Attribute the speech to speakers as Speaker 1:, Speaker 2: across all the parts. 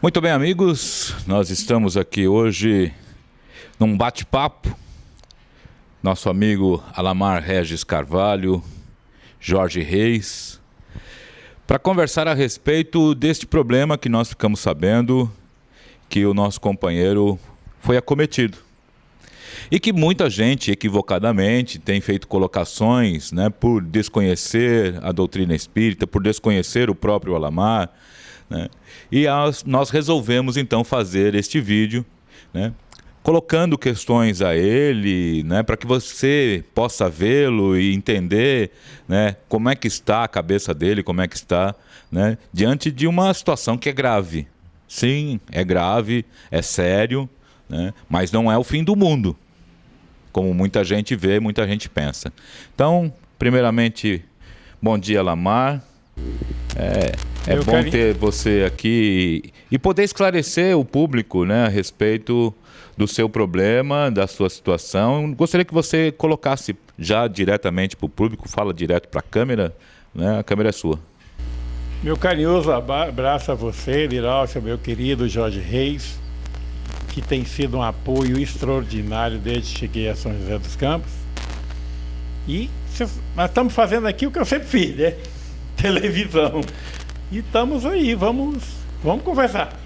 Speaker 1: Muito bem, amigos, nós estamos aqui hoje num bate-papo. Nosso amigo Alamar Regis Carvalho, Jorge Reis, para conversar a respeito deste problema que nós ficamos sabendo que o nosso companheiro foi acometido. E que muita gente, equivocadamente, tem feito colocações né, por desconhecer a doutrina espírita, por desconhecer o próprio Alamar, né? E as, nós resolvemos então fazer este vídeo, né? colocando questões a ele, né, para que você possa vê-lo e entender, né, como é que está a cabeça dele, como é que está, né, diante de uma situação que é grave. Sim, é grave, é sério, né, mas não é o fim do mundo, como muita gente vê, muita gente pensa. Então, primeiramente, bom dia, Lamar. É, é bom carinho. ter você aqui e poder esclarecer o público né, a respeito do seu problema, da sua situação. Gostaria que você colocasse já diretamente para o público, fala direto para a câmera, né? a câmera é sua.
Speaker 2: Meu carinhoso abraço a você, Liralcia, meu querido Jorge Reis, que tem sido um apoio extraordinário desde que cheguei a São José dos Campos. E nós estamos fazendo aqui o que eu sempre fiz, né? Televisão. E estamos aí, vamos, vamos conversar.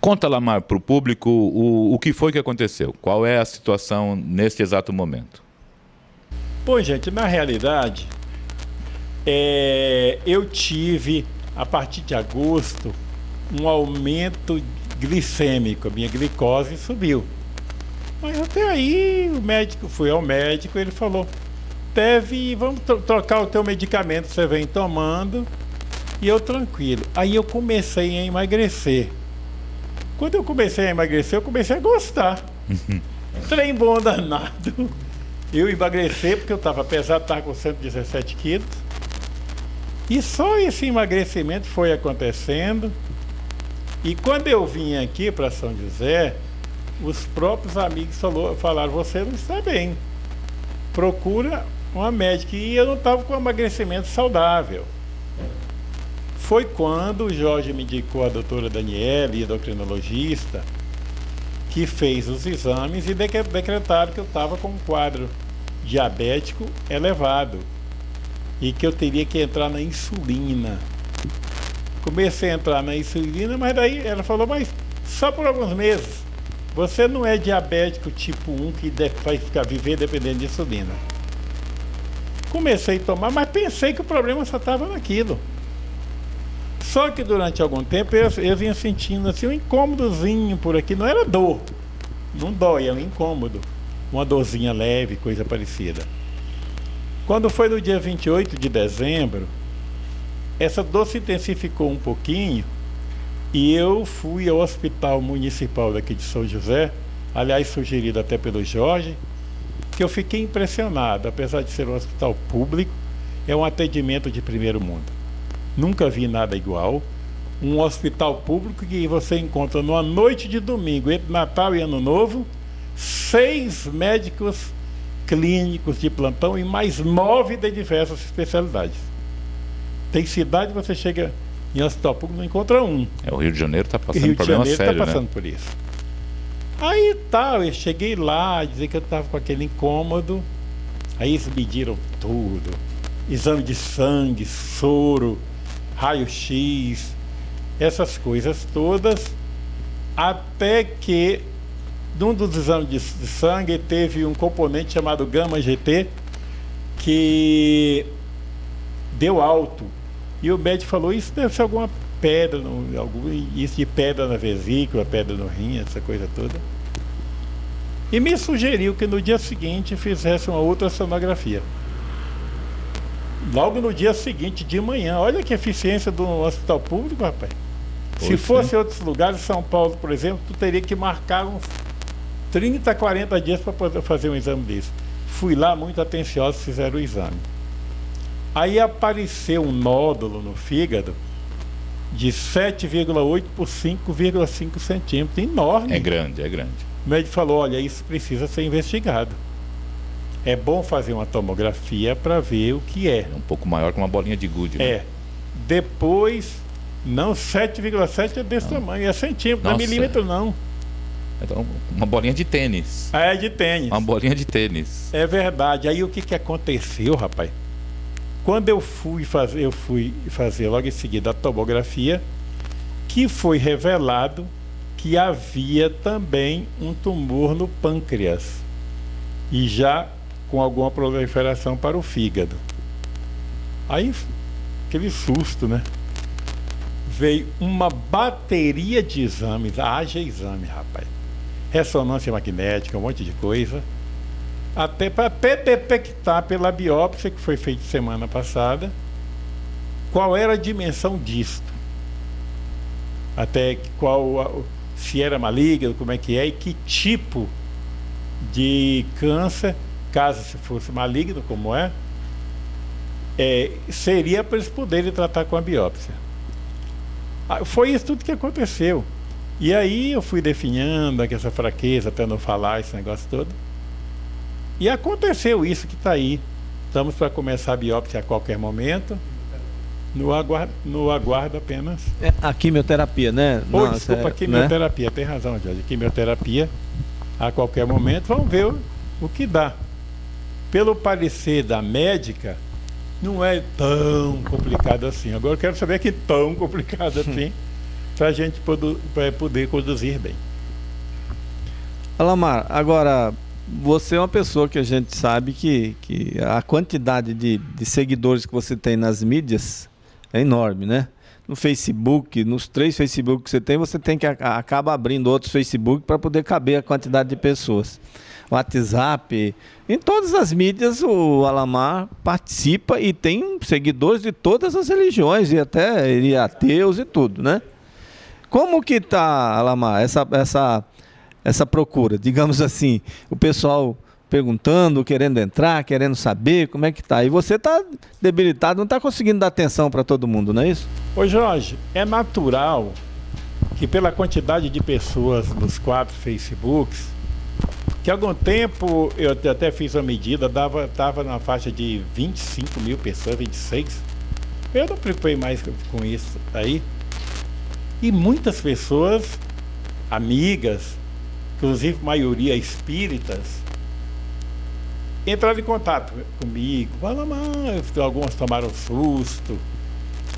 Speaker 1: Conta, Lamar, para o público o, o que foi que aconteceu. Qual é a situação neste exato momento?
Speaker 2: Pois, gente, na realidade, é, eu tive, a partir de agosto, um aumento glicêmico. A minha glicose subiu. Mas até aí, o médico, fui ao médico, ele falou, deve, vamos trocar o teu medicamento, você vem tomando, e eu tranquilo. Aí eu comecei a emagrecer. Quando eu comecei a emagrecer, eu comecei a gostar. Trem bom danado. Eu emagreci porque eu estava pesado, estava com 117 quilos. E só esse emagrecimento foi acontecendo. E quando eu vim aqui para São José, os próprios amigos falou, falaram: Você não está bem. Procura uma médica e eu não estava com emagrecimento saudável. Foi quando o Jorge me indicou a doutora Daniela, endocrinologista, que fez os exames e decretaram que eu estava com um quadro diabético elevado e que eu teria que entrar na insulina. Comecei a entrar na insulina, mas daí ela falou, mas só por alguns meses. Você não é diabético tipo 1 que vai ficar viver dependendo de insulina. Comecei a tomar, mas pensei que o problema só estava naquilo. Só que durante algum tempo eu, eu vinha sentindo assim um incômodozinho por aqui. Não era dor, não dói, é um incômodo. Uma dorzinha leve, coisa parecida. Quando foi no dia 28 de dezembro, essa dor se intensificou um pouquinho e eu fui ao hospital municipal daqui de São José, aliás sugerido até pelo Jorge, que eu fiquei impressionado, apesar de ser um hospital público, é um atendimento de primeiro mundo. Nunca vi nada igual. Um hospital público que você encontra numa noite de domingo, entre Natal e Ano Novo, seis médicos clínicos de plantão e mais nove de diversas especialidades. Tem cidade que você chega em hospital público não encontra um.
Speaker 1: É, o Rio de Janeiro está passando Rio de Janeiro está
Speaker 2: passando
Speaker 1: né?
Speaker 2: por isso. Tal, eu cheguei lá, dizer que eu estava com aquele incômodo. Aí eles mediram tudo. Exame de sangue, soro, raio-x, essas coisas todas. Até que, num dos exames de, sangue, teve um componente chamado gama GT que deu alto. E o médico falou, isso deve ser alguma pedra, algum, isso de pedra na vesícula, pedra no rim, essa coisa toda. E me sugeriu que no dia seguinte fizesse uma outra sonografia. Logo no dia seguinte, de manhã. Olha que eficiência do hospital público, rapaz. Pois Se fosse em outros lugares, São Paulo, por exemplo, tu teria que marcar uns 30, 40 dias para poder fazer um exame desse. Fui lá muito atencioso, fizeram o exame. Aí apareceu um nódulo no fígado de 7,8 por 5,5 centímetros. Enorme.
Speaker 1: É grande, é grande.
Speaker 2: O médico falou: olha, isso precisa ser investigado. É bom fazer uma tomografia para ver o que é.
Speaker 1: É um pouco maior que uma bolinha de gude.
Speaker 2: Né? É. Depois Não, 7,7 é desse tamanho, é centímetro, não é
Speaker 1: Nossa.
Speaker 2: milímetro não.
Speaker 1: Então, uma bolinha de tênis.
Speaker 2: É de tênis.
Speaker 1: Uma bolinha de tênis.
Speaker 2: É verdade. Aí o que, que aconteceu, rapaz? Quando eu fui fazer, eu fui fazer logo em seguida a tomografia, que foi revelado que havia também um tumor no pâncreas e já com alguma proliferação para o fígado. Aí aquele susto, né? Veio uma bateria de exames, haja exame, rapaz. Ressonância magnética, um monte de coisa até para detectar pela biópsia que foi feita semana passada qual era a dimensão disto. Até qual se era maligno, como é que é e que tipo de câncer, caso se fosse maligno, como é, é seria para eles poderem tratar com a biópsia. Ah, Foi isso tudo que aconteceu. E aí eu fui definhando essa fraqueza, até não falar esse negócio todo. E aconteceu isso que está aí. Estamos para começar a biópsia a qualquer momento. No aguardo, no aguardo apenas.
Speaker 3: É a quimioterapia, né? Nossa,
Speaker 2: desculpa,
Speaker 3: é, né?
Speaker 2: quimioterapia, tem razão, Jorge. Quimioterapia a qualquer momento. Vamos ver o, o que dá. Pelo parecer da médica, não é tão complicado assim. Agora eu quero saber que tão complicado assim, para a gente pra poder conduzir bem.
Speaker 3: Alamar, agora, você é uma pessoa que a gente sabe que, que a quantidade de, de seguidores que você tem nas mídias é enorme, né? No Facebook, nos três Facebook que você tem, você tem que acaba abrindo outros Facebook para poder caber a quantidade de pessoas. WhatsApp, em todas as mídias o Alamar participa e tem seguidores de todas as religiões e até e ateus e tudo, né? Como que tá, Alamar, essa, essa, essa procura? Digamos assim, o pessoal perguntando, querendo entrar, querendo saber como é que tá. E você tá debilitado, não tá conseguindo dar atenção para todo mundo, não é isso?
Speaker 2: Ô Jorge, é natural que pela quantidade de pessoas nos quatro Facebooks, que algum tempo eu até- fiz uma medida, dava, estava na faixa de 25 mil pessoas, 26. Eu não preocupei mais com isso aí. E muitas pessoas, amigas, inclusive maioria espíritas, entraram em contato comigo. Fala, mas alguns tomaram susto.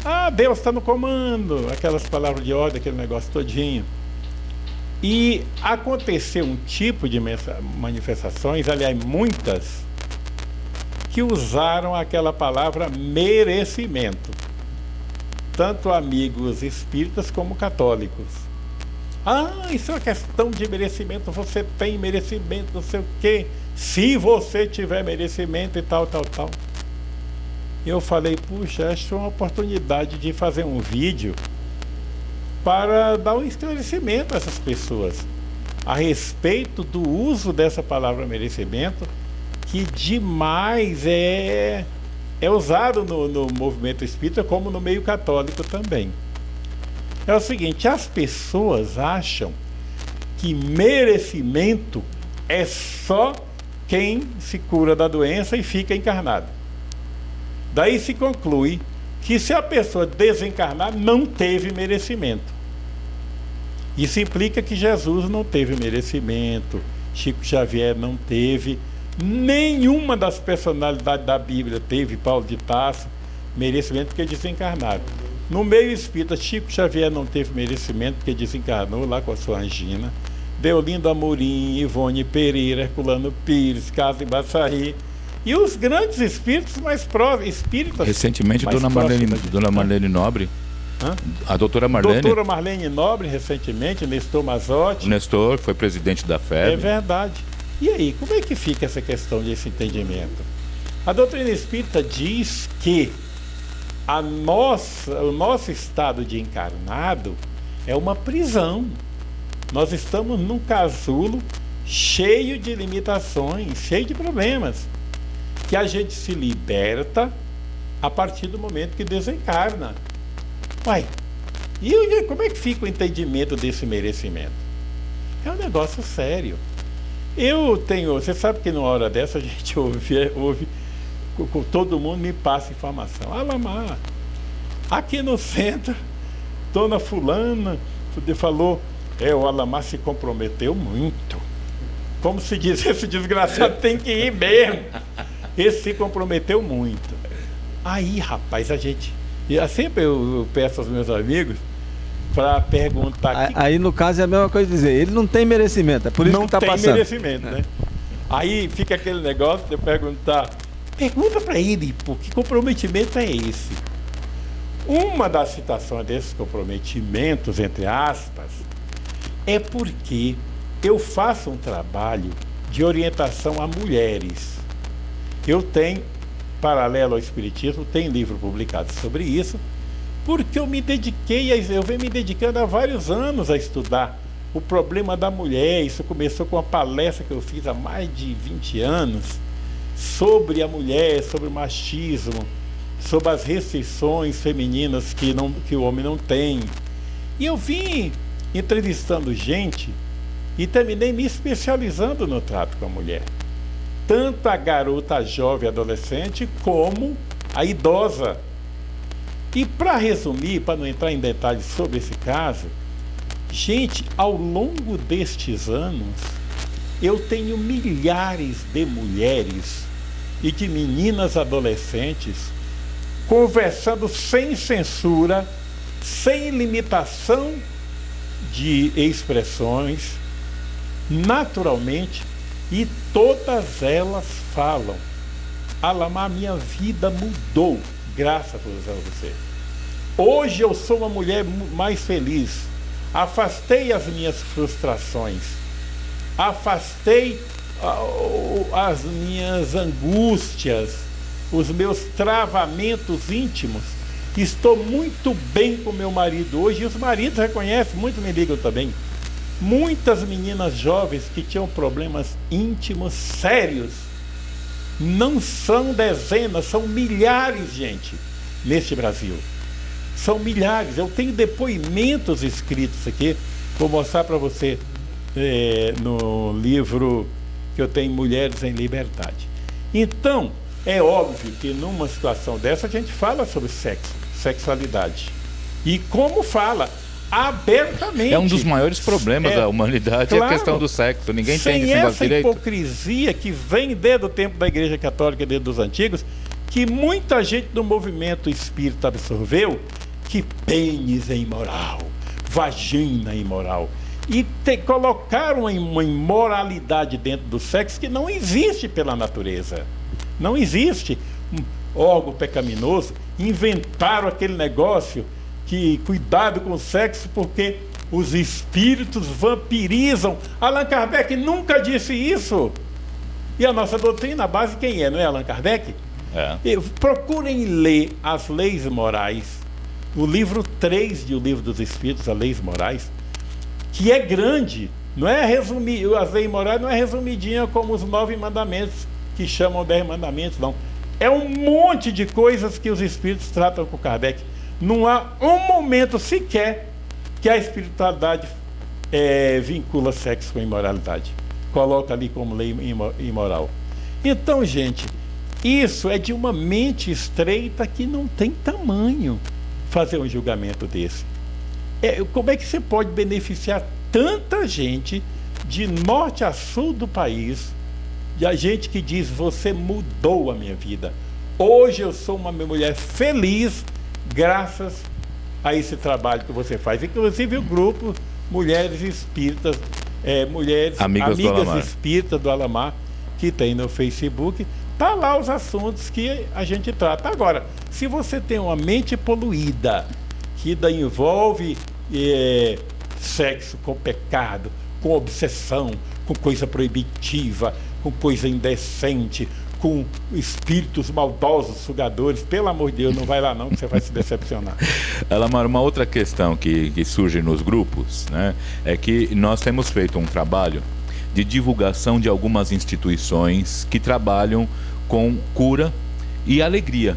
Speaker 2: Ah, Deus está no comando, aquelas palavras de ordem, aquele negócio todinho. E aconteceu um tipo de manifestações, aliás, muitas, que usaram aquela palavra merecimento. Tanto amigos espíritas como católicos. Ah, isso é uma questão de merecimento, você tem merecimento, não sei o quê. Se você tiver merecimento e tal, tal, tal. Eu falei, puxa, acho uma oportunidade de fazer um vídeo para dar um esclarecimento a essas pessoas a respeito do uso dessa palavra merecimento, que demais é, é usado no, no movimento espírita, como no meio católico também. É o seguinte, as pessoas acham que merecimento é só quem se cura da doença e fica encarnado. Daí se conclui que se a pessoa desencarnar, não teve merecimento. Isso implica que Jesus não teve merecimento, Chico Xavier não teve, nenhuma das personalidades da Bíblia teve, Paulo de Tarso, merecimento porque desencarnaram. No meio espírita, Chico Xavier não teve merecimento porque desencarnou lá com a sua angina. Deolindo Amorim, Ivone Pereira, Herculano Pires, Casa Baçarri. E os grandes espíritos mais próximos, espíritas.
Speaker 1: Recentemente,
Speaker 2: mais
Speaker 1: Dona Marlene, Dona
Speaker 2: gente.
Speaker 1: Marlene Nobre,
Speaker 2: Hã?
Speaker 1: a doutora Marlene,
Speaker 2: Doutora Marlene Nobre, recentemente, Nestor Mazotti.
Speaker 1: Nestor, foi presidente da
Speaker 2: É
Speaker 1: FEB.
Speaker 2: verdade. E aí, como é que fica essa questão desse entendimento? A doutrina espírita diz que a nossa, o nosso estado de encarnado é uma prisão. Nós estamos num casulo cheio de limitações, cheio de problemas, que a gente se liberta a partir do momento que desencarna. Uai, e como é que fica o entendimento desse merecimento? É um negócio sério. Eu tenho, você sabe que numa hora dessa a gente ouve, ouve todo mundo me passa informação. Alamar, aqui no centro dona fulana falou, é, o Alamar se comprometeu muito. Como se diz, esse desgraçado tem que ir mesmo. Esse se comprometeu muito. Aí, rapaz, a gente. Sempre eu, peço aos meus amigos para perguntar.
Speaker 3: Aí, que... aí, no caso, é a mesma coisa dizer, ele não tem merecimento, é por isso
Speaker 2: não
Speaker 3: que está passando.
Speaker 2: Não tem merecimento, né? Aí fica aquele negócio de eu perguntar, pergunta para ele, pô, que comprometimento é esse? Uma das citações desses comprometimentos, entre aspas, é porque eu faço um trabalho de orientação a mulheres. Eu tenho, paralelo ao Espiritismo, tem livro publicado sobre isso, porque eu me dediquei, a, eu venho me dedicando há vários anos a estudar o problema da mulher. Isso começou com uma palestra que eu fiz há mais de 20 anos sobre a mulher, sobre o machismo, sobre as restrições femininas que, não, que o homem não tem. E eu vim entrevistando gente e terminei me especializando no trato com a mulher. Tanto a garota, a jovem, adolescente, como a idosa. E para resumir, para não entrar em detalhes sobre esse caso, gente, ao longo destes anos, eu tenho milhares de mulheres e de meninas adolescentes conversando sem censura, sem limitação de expressões, naturalmente, e todas elas falam: Alamar, minha vida mudou graças a você. Hoje eu sou uma mulher mais feliz. Afastei as minhas frustrações. Afastei as minhas angústias, os meus travamentos íntimos. Estou muito bem com meu marido hoje e os maridos reconhecem, muitos me ligam também. Muitas meninas jovens que tinham problemas íntimos sérios não são dezenas, são milhares, gente, neste Brasil. São milhares. Eu tenho depoimentos escritos aqui, vou mostrar para você é, no livro que eu tenho Mulheres em Liberdade. Então, é óbvio que numa situação dessa a gente fala sobre sexo, sexualidade. E como fala? abertamente.
Speaker 1: É um dos maiores problemas é, da humanidade claro, a questão do sexo. Ninguém
Speaker 2: tem
Speaker 1: esse
Speaker 2: essa direito. hipocrisia que vem desde o tempo da Igreja Católica, desde os antigos, que muita gente do movimento espírita absorveu que pênis é imoral, vagina é imoral. E te, colocaram uma imoralidade dentro do sexo que não existe pela natureza. Não existe órgão pecaminoso. Inventaram aquele negócio que cuidado com o sexo porque os espíritos vampirizam. Allan Kardec nunca disse isso. E a nossa doutrina, a base quem é, não é Allan Kardec? É. procurem ler as leis morais, o livro 3 de O Livro dos Espíritos, as leis morais, que é grande, não é resumir, as leis morais não é resumidinha como os nove mandamentos que chamam dez mandamentos, não. É um monte de coisas que os espíritos tratam com Kardec. Não há um momento sequer que a espiritualidade é, vincula sexo com imoralidade. Coloca ali como lei imoral. Então, gente, isso é de uma mente estreita que não tem tamanho fazer um julgamento desse. É, como é que você pode beneficiar tanta gente de norte a sul do país, e a gente que diz: Você mudou a minha vida. Hoje eu sou uma mulher feliz graças a esse trabalho que você faz. Inclusive o grupo Mulheres Espíritas, é, Mulheres Amigas, Amigas do Espíritas do Alamar, que tem no Facebook, tá lá os assuntos que a gente trata. Agora, se você tem uma mente poluída, que envolve é, sexo com pecado, com obsessão, com coisa proibitiva, com coisa indecente, com espíritos maldosos, sugadores. Pelo amor de Deus, não vai lá não, que você vai se decepcionar.
Speaker 1: Elamar, uma outra questão que, que surge nos grupos né, é que nós temos feito um trabalho de divulgação de algumas instituições que trabalham com cura e alegria.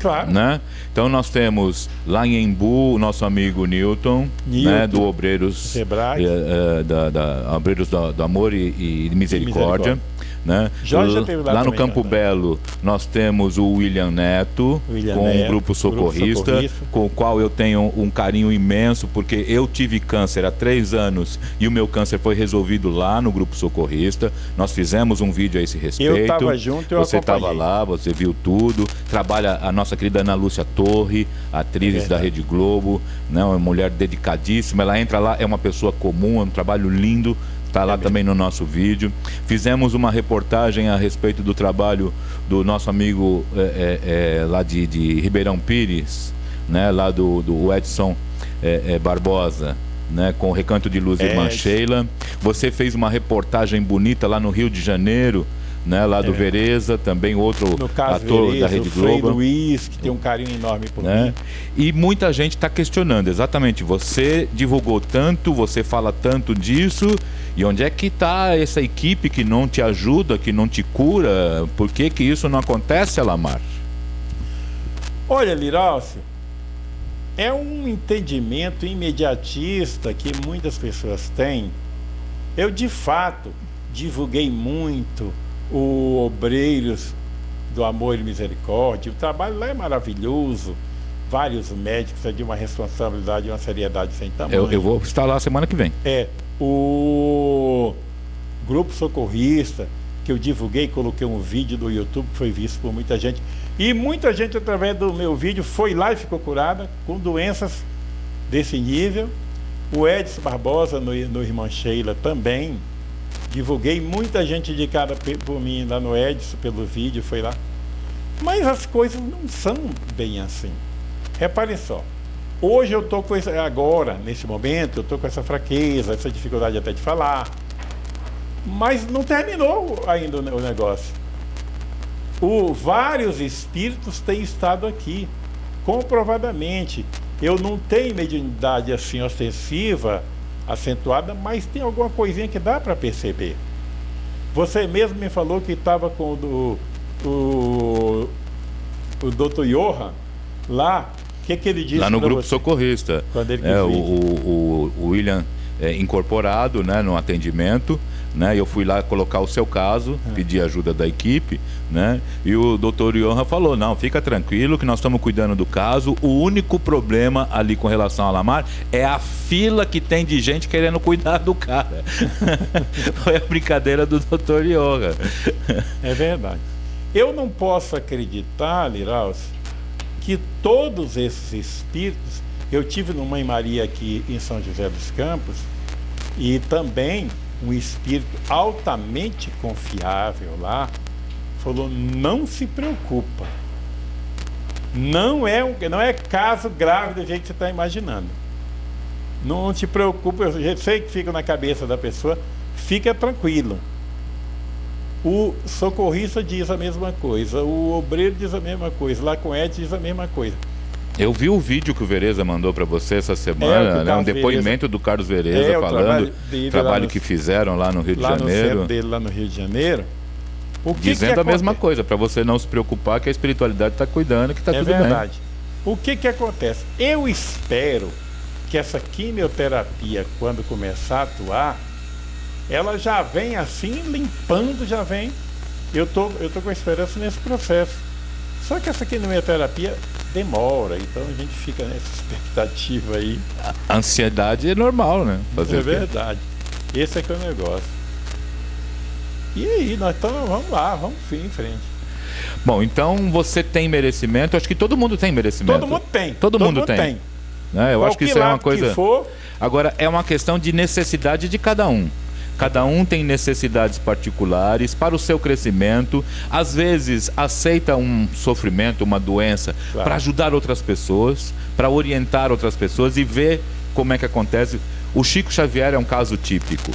Speaker 2: Claro.
Speaker 1: Né? Então nós temos lá em Embu o nosso amigo Newton,
Speaker 2: Newton,
Speaker 1: né, do Obreiros,
Speaker 2: Sebrae.
Speaker 1: eh, eh, da, da- Obreiros do, do Amor e, e Misericórdia.
Speaker 2: Misericórdia.
Speaker 1: Né?
Speaker 2: Jorge já teve lá
Speaker 1: no Campo
Speaker 2: né?
Speaker 1: Belo nós temos o William Neto,
Speaker 2: William
Speaker 1: com o
Speaker 2: Neto,
Speaker 1: Grupo
Speaker 2: Grupo
Speaker 1: Socorrista,
Speaker 2: Socorrista.
Speaker 1: com o qual eu tenho um carinho imenso, porque eu tive câncer há três anos e o meu câncer foi resolvido lá no Grupo Socorrista. Nós fizemos um vídeo a esse respeito.
Speaker 2: tava junto, eu
Speaker 1: Você estava lá, você viu tudo. Trabalha a nossa querida Ana Lúcia Torre, atriz
Speaker 2: É
Speaker 1: da. Rede Globo, né, uma mulher dedicadíssima. Ela entra lá, é uma pessoa comum, é um trabalho lindo. Está lá
Speaker 2: mesmo.
Speaker 1: também no nosso vídeo. Fizemos uma reportagem a respeito do trabalho do nosso amigo é, é, é, lá de, de Ribeirão Pires, né, lá do, do Edson é, é, Barbosa. Né, com o Recanto de Luz Irmã
Speaker 2: Edson.
Speaker 1: Sheila. Você fez uma reportagem bonita lá no Rio de Janeiro, né, lá do
Speaker 2: É.
Speaker 1: Vereza, também outro
Speaker 2: caso,
Speaker 1: ator
Speaker 2: Vereza,
Speaker 1: da Rede
Speaker 2: o Frei
Speaker 1: Globo
Speaker 2: Luiz, que tem um carinho enorme por
Speaker 1: né?
Speaker 2: mim.
Speaker 1: E muita gente está questionando, exatamente. Você divulgou tanto, você fala tanto disso, e onde é que está essa equipe que não te ajuda, que não te cura? Por que, que isso não acontece, Alamar?
Speaker 2: Olha, Liráucio, é um entendimento imediatista que muitas pessoas têm. Eu, de fato, divulguei muito o Obreiros do Amor e Misericórdia. O trabalho lá é maravilhoso. Vários médicos é de uma responsabilidade uma seriedade sem tamanho.
Speaker 1: Eu, eu vou estar lá semana que vem.
Speaker 2: É, o Grupo Socorrista, que eu divulguei, coloquei um vídeo do YouTube que foi visto por muita gente. E muita gente, através do meu vídeo, foi lá e ficou curada com doenças desse nível. O Edson Barbosa, no, no Irmã Sheila, também. Divulguei, muita gente pe- por mim lá no Edson, pelo vídeo, foi lá. Mas as coisas não são bem assim. Reparem só. Hoje eu estou com esse, agora, nesse momento, eu estou com essa fraqueza, essa dificuldade até de falar. Mas não terminou ainda o negócio. O, vários espíritos têm estado aqui, comprovadamente. Eu não tenho mediunidade assim ostensiva, acentuada, mas tem alguma coisinha que dá para perceber. Você mesmo me falou que estava com o, o, o Dr. Johan lá. O que, que ele disse
Speaker 1: lá no Grupo
Speaker 2: você?
Speaker 1: Socorrista.
Speaker 2: Quando ele
Speaker 1: é, o, o- o William é, incorporado né, no atendimento. Né, eu fui lá colocar o seu caso,
Speaker 2: É.
Speaker 1: pedir ajuda da equipe, né? E o doutor Johan falou: não, fica tranquilo que nós estamos cuidando do caso. O único problema ali com relação a Lamar é a fila que tem de gente querendo cuidar do cara. Foi a brincadeira do doutor Johan.
Speaker 2: É verdade. Eu não posso acreditar, Liraus, que todos esses espíritos. Eu tive no Mãe Maria aqui em São José dos Campos e também um espírito altamente confiável lá falou: não se preocupa. Não é, um, não é caso grave do jeito que você está imaginando. Não te preocupa, eu sei que fica na cabeça da pessoa, fica tranquilo. O socorrista diz a mesma coisa, o obreiro diz a mesma coisa, Ed diz a mesma coisa.
Speaker 1: Eu vi o vídeo que o Vereza mandou para você essa
Speaker 2: É,
Speaker 1: semana,
Speaker 2: do
Speaker 1: né? Um
Speaker 2: Carlos
Speaker 1: depoimento do Carlos Vereza
Speaker 2: É,
Speaker 1: falando
Speaker 2: trabalho dele
Speaker 1: trabalho
Speaker 2: no-
Speaker 1: que fizeram lá no Rio de
Speaker 2: lá no
Speaker 1: Janeiro.
Speaker 2: centro dele, lá no Rio de Janeiro. O que
Speaker 1: Dizendo
Speaker 2: que
Speaker 1: a mesma coisa, para você não se preocupar que a espiritualidade está cuidando, que está
Speaker 2: é
Speaker 1: tudo
Speaker 2: verdade. O que que acontece? Eu espero que essa quimioterapia, quando começar a atuar, ela já vem assim, limpando, já vem. Eu tô, eu tô com esperança nesse processo. Só que essa quimioterapia demora, então a gente fica nessa expectativa aí.
Speaker 1: A ansiedade é normal, né? Fazer
Speaker 2: é verdade. Esse é que é o negócio. E aí, nós estamos, vamos lá, vamos em frente.
Speaker 1: Bom, então você tem merecimento, acho que todo mundo tem merecimento.
Speaker 2: Todo mundo tem.
Speaker 1: Todo mundo tem. Né? Eu acho que isso é uma coisa. Agora, é uma questão de necessidade de cada um. Cada um tem necessidades particulares para o seu crescimento. Às vezes, aceita um sofrimento, uma doença,
Speaker 2: Claro.
Speaker 1: para ajudar outras pessoas, para orientar outras pessoas e ver como é que acontece. O Chico Xavier é um caso típico.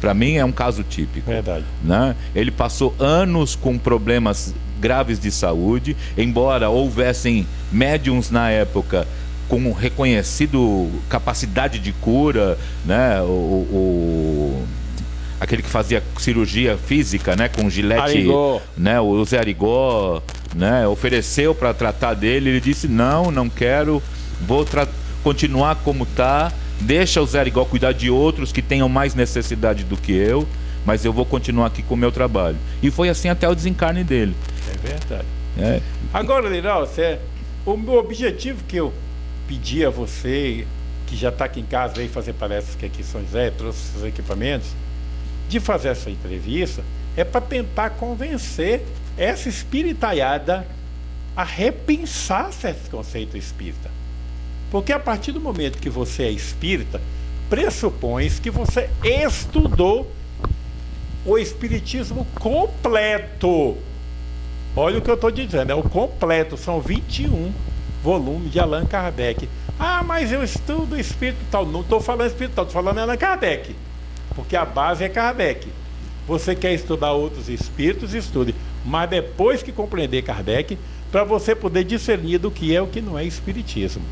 Speaker 1: Para mim, é um caso típico
Speaker 2: Verdade.
Speaker 1: né? Ele passou anos com problemas graves de saúde, embora houvessem médiums na época com reconhecido capacidade de cura, né? O, o- aquele que fazia cirurgia física, né? Com gilete,
Speaker 2: Arigó.
Speaker 1: né? O Zé Arigó, né, ofereceu para tratar dele, ele disse: "Não, não quero, vou continuar como tá, deixa o Zé igual cuidar de outros que tenham mais necessidade do que eu, mas eu vou continuar aqui com o meu trabalho". E foi assim até o desencarne dele.
Speaker 2: É verdade. É. Agora, Liral, você, o meu objetivo que eu pedi a você, que já está aqui em casa, veio fazer palestras que aqui em São José, trouxe seus equipamentos, de fazer essa entrevista, é para tentar convencer essa espiritaiada a repensar esse conceito espírita. Porque a partir do momento que você é espírita, pressupõe que você estudou o espiritismo completo. Olha o que eu estou dizendo, é o completo, são 21 volumes de Allan Kardec. Ah, mas eu estudo espírito tal. Não estou falando espírito tal, estou falando Allan Kardec. Porque a base é Kardec. Você quer estudar outros espíritos, estude. Mas depois que compreender Kardec, para você poder discernir do que é o que não é espiritismo.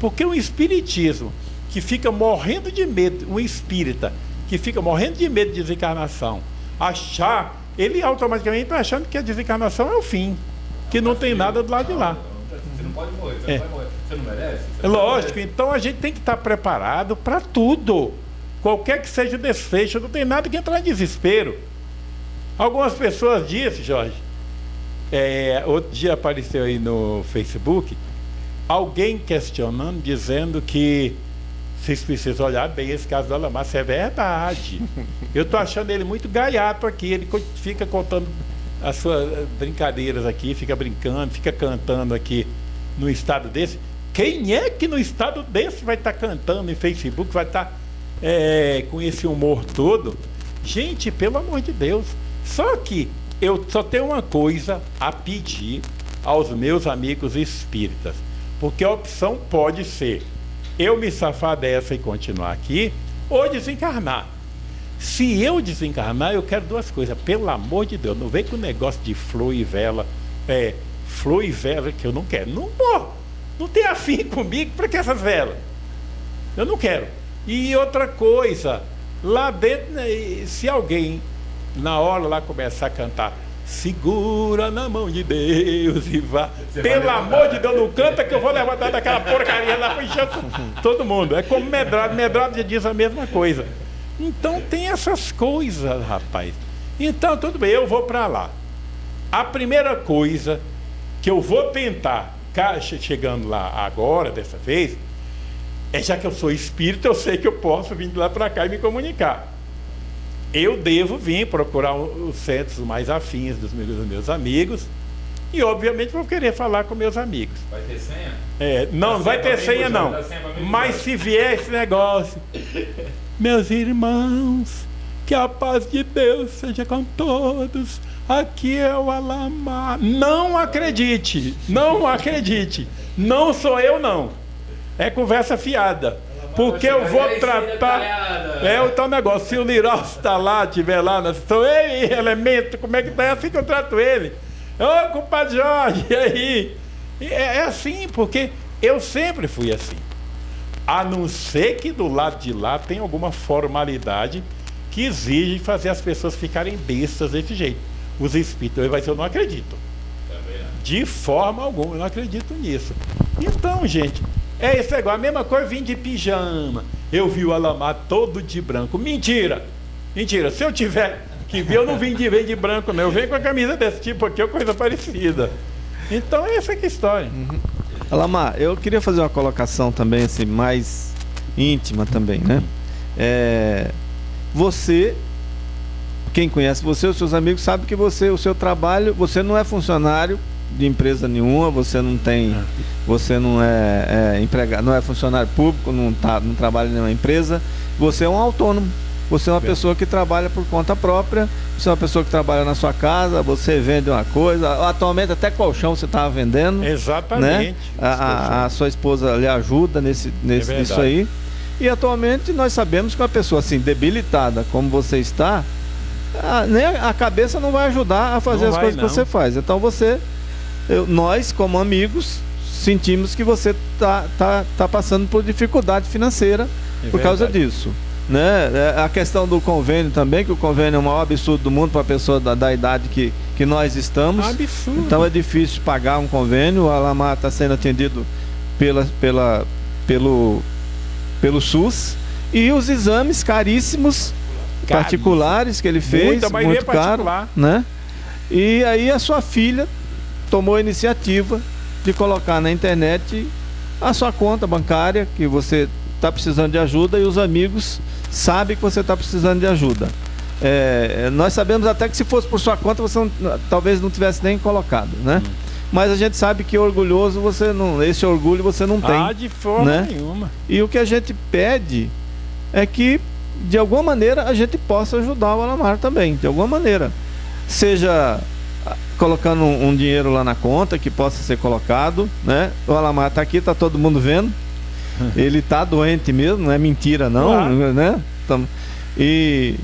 Speaker 2: Porque um espiritismo que fica morrendo de medo, um espírita que fica morrendo de medo de desencarnação, achar, ele automaticamente está achando que a desencarnação é o fim, que não tem nada do lado de lá.
Speaker 1: Você não pode morrer, você é. não vai morrer. Você não merece? Você
Speaker 2: Lógico, então a gente tem que estar preparado para tudo. Qualquer que seja o desfecho, não tem nada que entrar em desespero. Algumas pessoas dizem, Jorge, é, outro dia apareceu aí no Facebook, alguém questionando, dizendo que vocês precisam olhar bem esse caso do Alamar, isso é verdade. Eu estou achando ele muito gaiato aqui, ele fica contando as suas brincadeiras aqui, fica brincando, fica cantando aqui no estado desse. Quem é que no estado desse vai estar tá cantando em Facebook, vai estar tá, é, com esse humor todo? Gente, pelo amor de Deus. Só que eu só tenho uma coisa a pedir aos meus amigos espíritas. Porque a opção pode ser eu me safar dessa e continuar aqui, ou desencarnar. Se eu desencarnar, eu quero duas coisas. Pelo amor de Deus, não vem com o negócio de flor e vela. É, flor e vela que eu não quero. Não vou. Não tem afim comigo, para que essas velas? Eu não quero. E outra coisa, lá dentro, né, se alguém na hora lá começar a cantar Segura na mão de Deus e vá. Você Pelo amor de Deus, não canta que eu vou levantar daquela porcaria lá para todo mundo. É como medrado, medrado já diz a mesma coisa. Então tem essas coisas, rapaz. Então, tudo bem, eu vou para lá. A primeira coisa que eu vou tentar, chegando lá agora, dessa vez, é já que eu sou espírito, eu sei que eu posso vir de lá para cá e me comunicar eu devo vir procurar os centros mais afins dos meus, dos meus amigos e obviamente vou querer falar com meus amigos.
Speaker 1: Vai ter senha?
Speaker 2: É, não, não vai ter senha não. Mas se vier esse negócio, meus irmãos, que a paz de Deus seja com todos. Aqui é o Alamar. Não acredite, não acredite. Não sou eu não. É conversa fiada. Porque eu vou tratar. É o tal negócio. Se o Liral está lá, estiver lá na situação, ei, elemento, como é que tá? É assim que eu trato ele. Ô, compadre Jorge, e aí? É, é assim, porque eu sempre fui assim. A não ser que do lado de lá tem alguma formalidade que exige fazer as pessoas ficarem bestas desse jeito. Os espíritos, mas eu não acredito. De forma alguma, eu não acredito nisso. Então, gente, é isso igual, a mesma coisa, vim de pijama. Eu vi o Alamar todo de branco. Mentira! Mentira, se eu tiver que ver, eu não vim de, vim de branco, não. Eu venho com a camisa desse tipo aqui, ou coisa parecida. Então, essa é que é a história. Uhum.
Speaker 3: Alamar, eu queria fazer uma colocação também, assim, mais íntima também, né? É, você, quem conhece você, os seus amigos, sabe que você, o seu trabalho, você não é funcionário de empresa nenhuma, você não tem, é. você não é, é empregado, não é funcionário público, não, tá, não trabalha em nenhuma empresa, você é um autônomo. Você é uma pessoa que trabalha por conta própria, você é uma pessoa que trabalha na sua casa, você vende uma coisa, atualmente até colchão você estava vendendo.
Speaker 2: Né? Exatamente.
Speaker 3: Né? A, a, a, sua esposa lhe ajuda nesse, nesse, é nisso aí. E atualmente nós sabemos que uma pessoa assim, debilitada como você está, a, nem a, cabeça não vai ajudar a fazer não as vai, coisas não. que você faz. Então você eu, nós, como amigos, sentimos que você tá, tá, tá passando por dificuldade financeira é por verdade. causa disso. Né? É, a questão do convênio também, que o convênio é o maior absurdo do mundo para a pessoa da, da, idade que, que nós estamos.
Speaker 2: Absurdo.
Speaker 3: Então é difícil pagar um convênio. O Alamar está sendo atendido pela, pela, pelo, pelo SUS. E os exames caríssimos, Caríssimo. particulares que ele fez, Muita, muito caro, né? E aí a sua filha tomou a iniciativa de colocar na internet a sua conta bancária que você está precisando de ajuda e os amigos sabem que você está precisando de ajuda. É, nós sabemos até que se fosse por sua conta você não, talvez não tivesse nem colocado, né? Hum. Mas a gente sabe que orgulhoso você não, esse orgulho você não tem. Ah,
Speaker 2: de forma né? nenhuma.
Speaker 3: E o que a gente pede é que de alguma maneira a gente possa ajudar o Alamar também, de alguma maneira. Seja colocando um, um dinheiro lá na conta que possa ser colocado, né? O Alamar está aqui, está todo mundo vendo. Ele está doente mesmo, não é mentira não, claro. né? E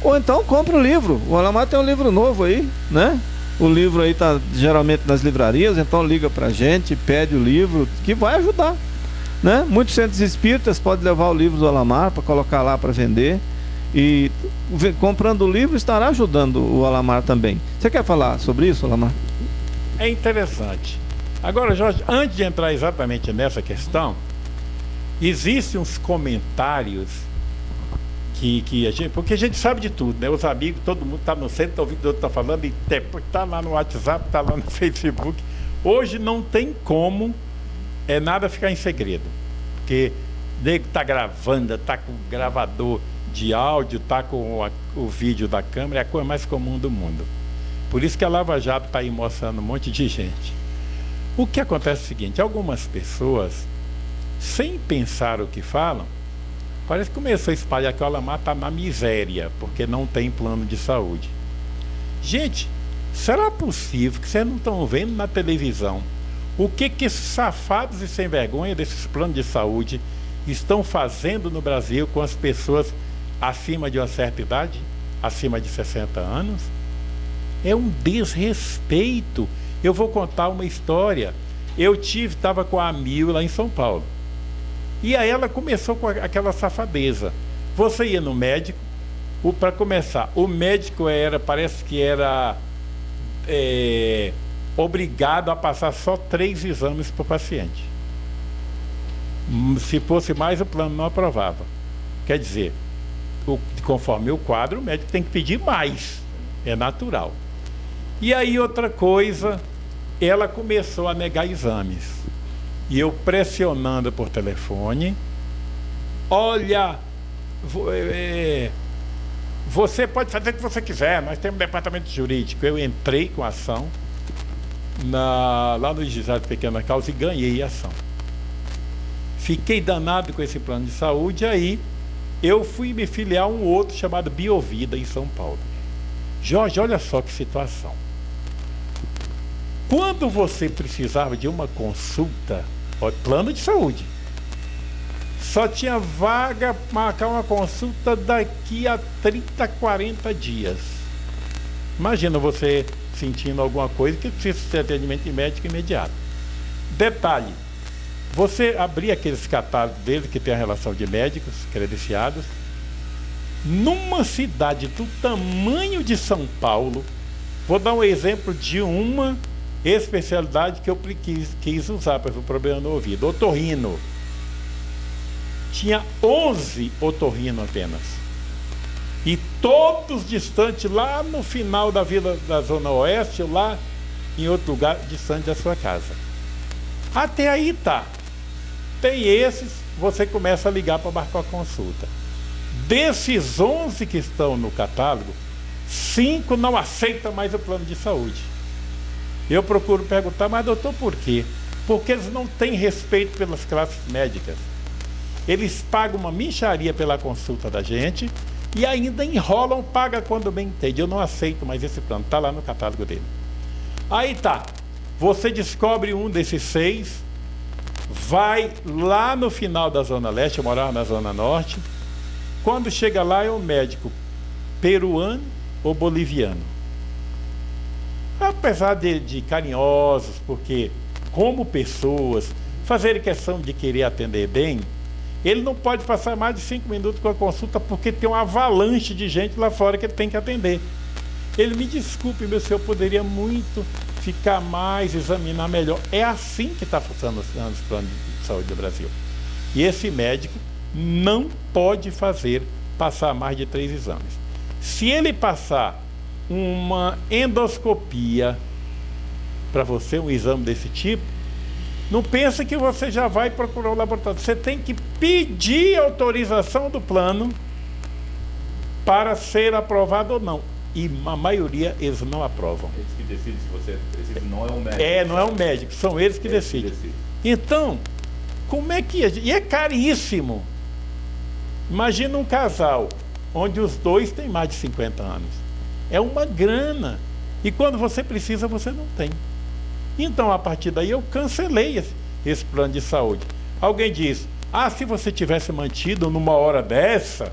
Speaker 3: ou então compra o livro. O Alamar tem um livro novo aí, né? O livro aí tá geralmente nas livrarias, então liga pra gente, pede o livro, que vai ajudar. Né? Muitos centros espíritas podem levar o livro do Alamar para colocar lá para vender. E comprando o livro estará ajudando o Alamar também. Você quer falar sobre isso, Alamar?
Speaker 2: É interessante. Agora, Jorge, antes de entrar exatamente nessa questão, existem uns comentários que, que a gente. Porque a gente sabe de tudo, né? Os amigos, todo mundo está no centro, está ouvindo o outro está falando, e está lá no WhatsApp, está lá no Facebook. Hoje não tem como é nada ficar em segredo. Porque nego está gravando, está com gravador de áudio, está com o vídeo da câmera, é a coisa mais comum do mundo. Por isso que a Lava Jato está aí mostrando um monte de gente. O que acontece é o seguinte, algumas pessoas, sem pensar o que falam, parece que começou a espalhar que o Alamar está na miséria, porque não tem plano de saúde. Gente, será possível que vocês não estão vendo na televisão o que que esses safados e sem vergonha desses planos de saúde estão fazendo no Brasil com as pessoas acima de uma certa idade, acima de 60 anos, é um desrespeito. Eu vou contar uma história. Eu tive, estava com a Mil lá em São Paulo. E aí ela começou com aquela safadeza. Você ia no médico, para começar, o médico era, parece que era é, obrigado a passar só três exames para o paciente. Se fosse mais, o plano não aprovava. Quer dizer, conforme o quadro, o médico tem que pedir mais. É natural. E aí, outra coisa, ela começou a negar exames. E eu pressionando por telefone, olha, é, você pode fazer o que você quiser, nós temos um departamento jurídico. Eu entrei com a ação na, lá no Juizado Pequena Causa e ganhei a ação. Fiquei danado com esse plano de saúde, aí eu fui me filiar a um outro chamado Biovida em São Paulo. Jorge, olha só que situação. Quando você precisava de uma consulta, ó, plano de saúde, só tinha vaga para marcar uma consulta daqui a 30, 40 dias. Imagina você sentindo alguma coisa que precisa de atendimento médico imediato. Detalhe, você abrir aqueles catálogos dele que tem a relação de médicos credenciados, numa cidade do tamanho de São Paulo, vou dar um exemplo de uma especialidade que eu quis, quis usar para o problema no ouvido, otorrino. Tinha 11 otorrino apenas. E todos distantes, lá no final da vila da Zona Oeste, lá em outro lugar distante da sua casa. Até aí tá. Tem esses, você começa a ligar para marcar a consulta. Desses 11 que estão no catálogo, cinco não aceitam mais o plano de saúde. Eu procuro perguntar, mas doutor, por quê? Porque eles não têm respeito pelas classes médicas. Eles pagam uma micharia pela consulta da gente e ainda enrolam, paga quando bem entende. Eu não aceito mais esse plano, está lá no catálogo dele. Aí tá, você descobre um desses seis, vai lá no final da Zona Leste, eu morava na Zona Norte. Quando chega lá é um médico peruano ou boliviano. Apesar de, de carinhosos, porque como pessoas fazerem questão de querer atender bem, Ele não pode passar mais de cinco minutos com a consulta porque tem uma avalanche de gente lá fora que ele tem que atender. Ele me desculpe, meu senhor, poderia muito ficar mais, examinar melhor. É assim que está funcionando os planos de saúde do Brasil. E esse médico não pode fazer passar mais de três exames. Se ele passar uma endoscopia para você, um exame desse tipo, não pensa que você já vai procurar o laboratório. Você tem que pedir autorização do plano para ser aprovado ou não. E a maioria eles não aprovam.
Speaker 1: Eles que decidem se você precisa, não é um médico.
Speaker 2: É, não é um médico, são eles que, eles decidem. que decidem. Então, como é que. E é caríssimo. Imagina um casal onde os dois têm mais de 50 anos. É uma grana. E quando você precisa, você não tem. Então, a partir daí, eu cancelei esse, esse plano de saúde. Alguém diz: ah, se você tivesse mantido numa hora dessa,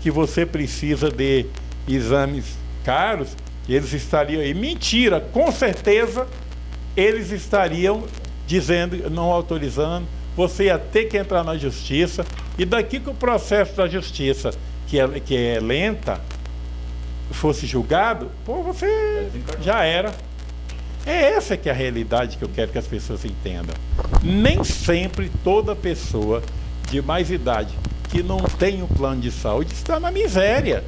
Speaker 2: que você precisa de exames caros, eles estariam aí. Mentira, com certeza eles estariam dizendo, não autorizando, você ia ter que entrar na justiça, e daqui que o processo da justiça, que é, que é lenta, fosse julgado, pô, você já era. É essa que é a realidade que eu quero que as pessoas entendam. Nem sempre toda pessoa de mais idade que não tem um plano de saúde está na miséria.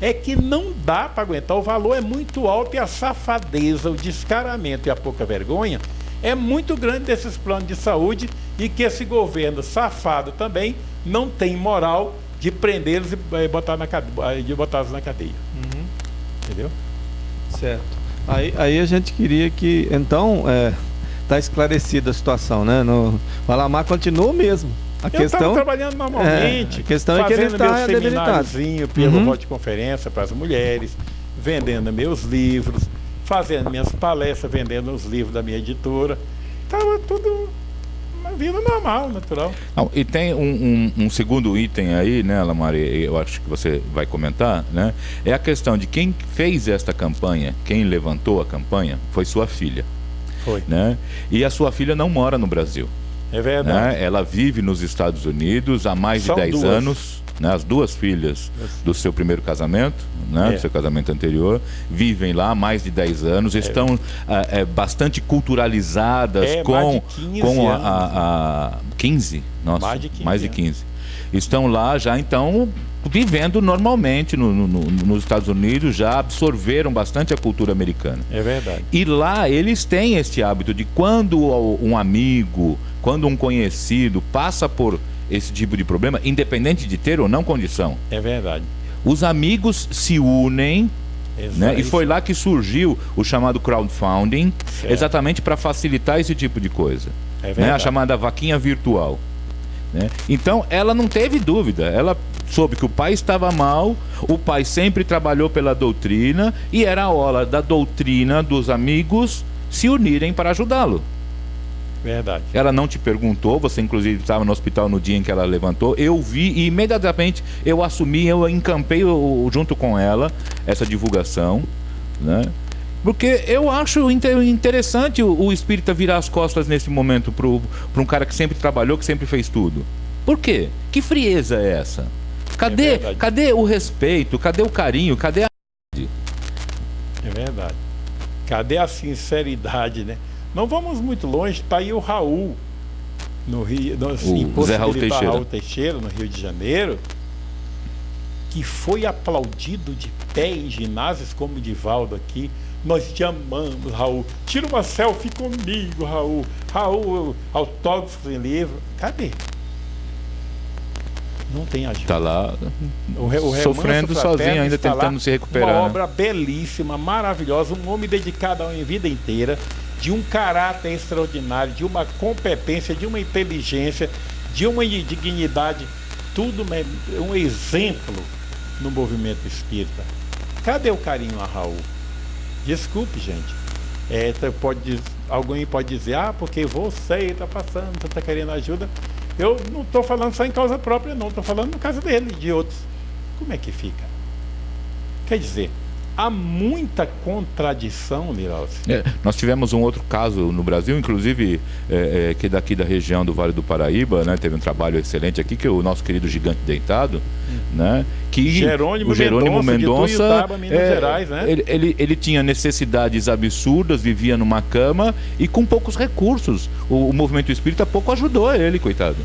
Speaker 2: É que não dá para aguentar. O valor é muito alto e a safadeza, o descaramento e a pouca vergonha é muito grande desses planos de saúde e que esse governo safado também não tem moral de prendê-los e eh, botar na, eh, de botá-los na cadeia. Uhum. Entendeu?
Speaker 3: Certo. Aí, aí a gente queria que, então, é, tá esclarecida a situação, né? No, o Alamar continua mesmo. A
Speaker 2: eu
Speaker 3: questão
Speaker 2: trabalhando normalmente.
Speaker 3: É, a questão é que ele está
Speaker 2: semináriozinho pelo uhum. de conferência para as mulheres, vendendo meus livros, fazendo minhas palestras, vendendo os livros da minha editora. Estava tudo uma vida normal, natural.
Speaker 1: Não, e tem um, um, um, segundo item aí, né, Lamari, eu acho que você vai comentar, né? É a questão de quem fez esta campanha, quem levantou a campanha, foi sua filha.
Speaker 2: Foi.
Speaker 1: Né? E a sua filha não mora no Brasil.
Speaker 2: É verdade.
Speaker 1: Né? Ela vive nos Estados Unidos há mais São de 10 duas. anos. Né? As duas filhas do seu primeiro casamento, né? É. do seu casamento anterior, vivem lá há mais de 10 anos, é. estão é, bastante culturalizadas
Speaker 2: é,
Speaker 1: com,
Speaker 2: com
Speaker 1: a, a, a 15? Nossa, mais de 15. Mais de 15. Estão lá já então vivendo normalmente no, no, nos Estados Unidos, já absorveram bastante a cultura americana.
Speaker 2: É verdade.
Speaker 1: E lá eles têm esse hábito de quando um amigo, quando um conhecido passa por esse tipo de problema, independente de ter ou não condição.
Speaker 2: É verdade.
Speaker 1: Os amigos se unem né? E foi lá que surgiu o chamado crowdfunding, certo. exatamente para facilitar esse tipo de coisa. É né? A chamada vaquinha virtual. Né? Então ela não teve dúvida, ela soube que o pai estava mal, o pai sempre trabalhou pela doutrina e era a hora da doutrina dos amigos se unirem para ajudá-lo.
Speaker 2: Verdade.
Speaker 1: Ela não te perguntou, você inclusive estava no hospital no dia em que ela levantou. Eu vi e imediatamente eu assumi, eu encampei junto com ela essa divulgação, né? Porque eu acho interessante o espírita virar as costas nesse momento para um cara que sempre trabalhou, que sempre fez tudo. Por quê? Que frieza é essa? Cadê, é cadê o respeito? Cadê o carinho? Cadê a.
Speaker 2: É verdade. Cadê a sinceridade, né? Não vamos muito longe, está aí o Raul, no Rio, no,
Speaker 1: assim, o Zé Raul Teixeira.
Speaker 2: Raul Teixeira, no Rio de Janeiro, que foi aplaudido de pé em ginásios como o Divaldo aqui. Nós te amamos, Raul. Tira uma selfie comigo, Raul. Raul, autógrafos em livro. Cadê? Não tem ajuda.
Speaker 1: Está lá o, o sofrendo sozinho, ainda tentando se recuperar.
Speaker 2: Uma obra belíssima, maravilhosa, um homem dedicado a uma vida inteira de um caráter extraordinário, de uma competência, de uma inteligência, de uma dignidade, tudo um exemplo no movimento espírita. Cadê o carinho a Raul? Desculpe, gente. É, pode, alguém pode dizer, ah, porque você está passando, você está querendo ajuda. Eu não estou falando só em causa própria, não. Estou falando no caso dele, de outros. Como é que fica? Quer dizer, há muita contradição, Liralci.
Speaker 1: É, nós tivemos um outro caso no Brasil, inclusive, é, é, que daqui da região do Vale do Paraíba, né? Teve um trabalho excelente aqui, que é o nosso querido gigante deitado, hum. né? Que
Speaker 2: Jerônimo,
Speaker 1: o Jerônimo Mendonça,
Speaker 2: é, Gerais, né?
Speaker 1: Ele, ele, ele, tinha necessidades absurdas, vivia numa cama e com poucos recursos. O, o movimento espírita pouco ajudou ele, coitado.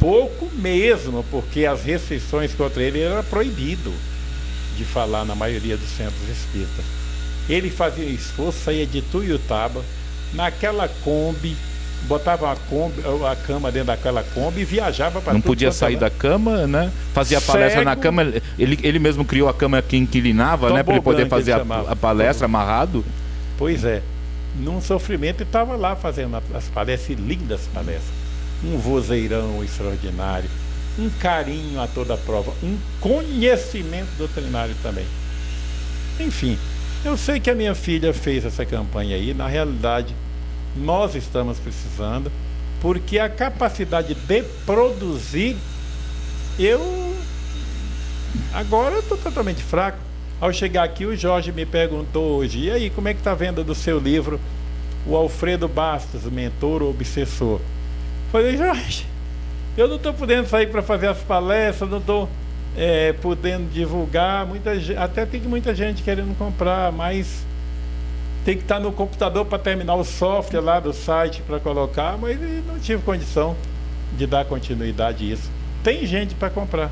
Speaker 2: Pouco mesmo, porque as restrições contra ele era proibido de falar na maioria dos centros espíritas. Ele fazia esforço, saía de Tuiutaba, naquela Kombi, botava a, Kombi, a cama dentro daquela Kombi e viajava para
Speaker 1: Não podia sair da cama, né? Fazia Cego, palestra na cama. Ele, ele mesmo criou a cama que inclinava, né? Para ele poder fazer a, a, palestra amarrado.
Speaker 2: Pois é. Num sofrimento, e estava lá fazendo as palestras, lindas palestras. Um vozeirão extraordinário um carinho a toda a prova, um conhecimento doutrinário também. Enfim, eu sei que a minha filha fez essa campanha aí, na realidade, nós estamos precisando, porque a capacidade de produzir, eu agora estou totalmente fraco. Ao chegar aqui, o Jorge me perguntou hoje, e aí, como é que está a venda do seu livro, o Alfredo Bastos, Mentor Obsessor? Falei, Jorge, eu não estou podendo sair para fazer as palestras, não estou é, podendo divulgar. Muita, até tem muita gente querendo comprar, mas tem que estar no computador para terminar o software lá do site para colocar, mas não tive condição de dar continuidade a isso. Tem gente para comprar.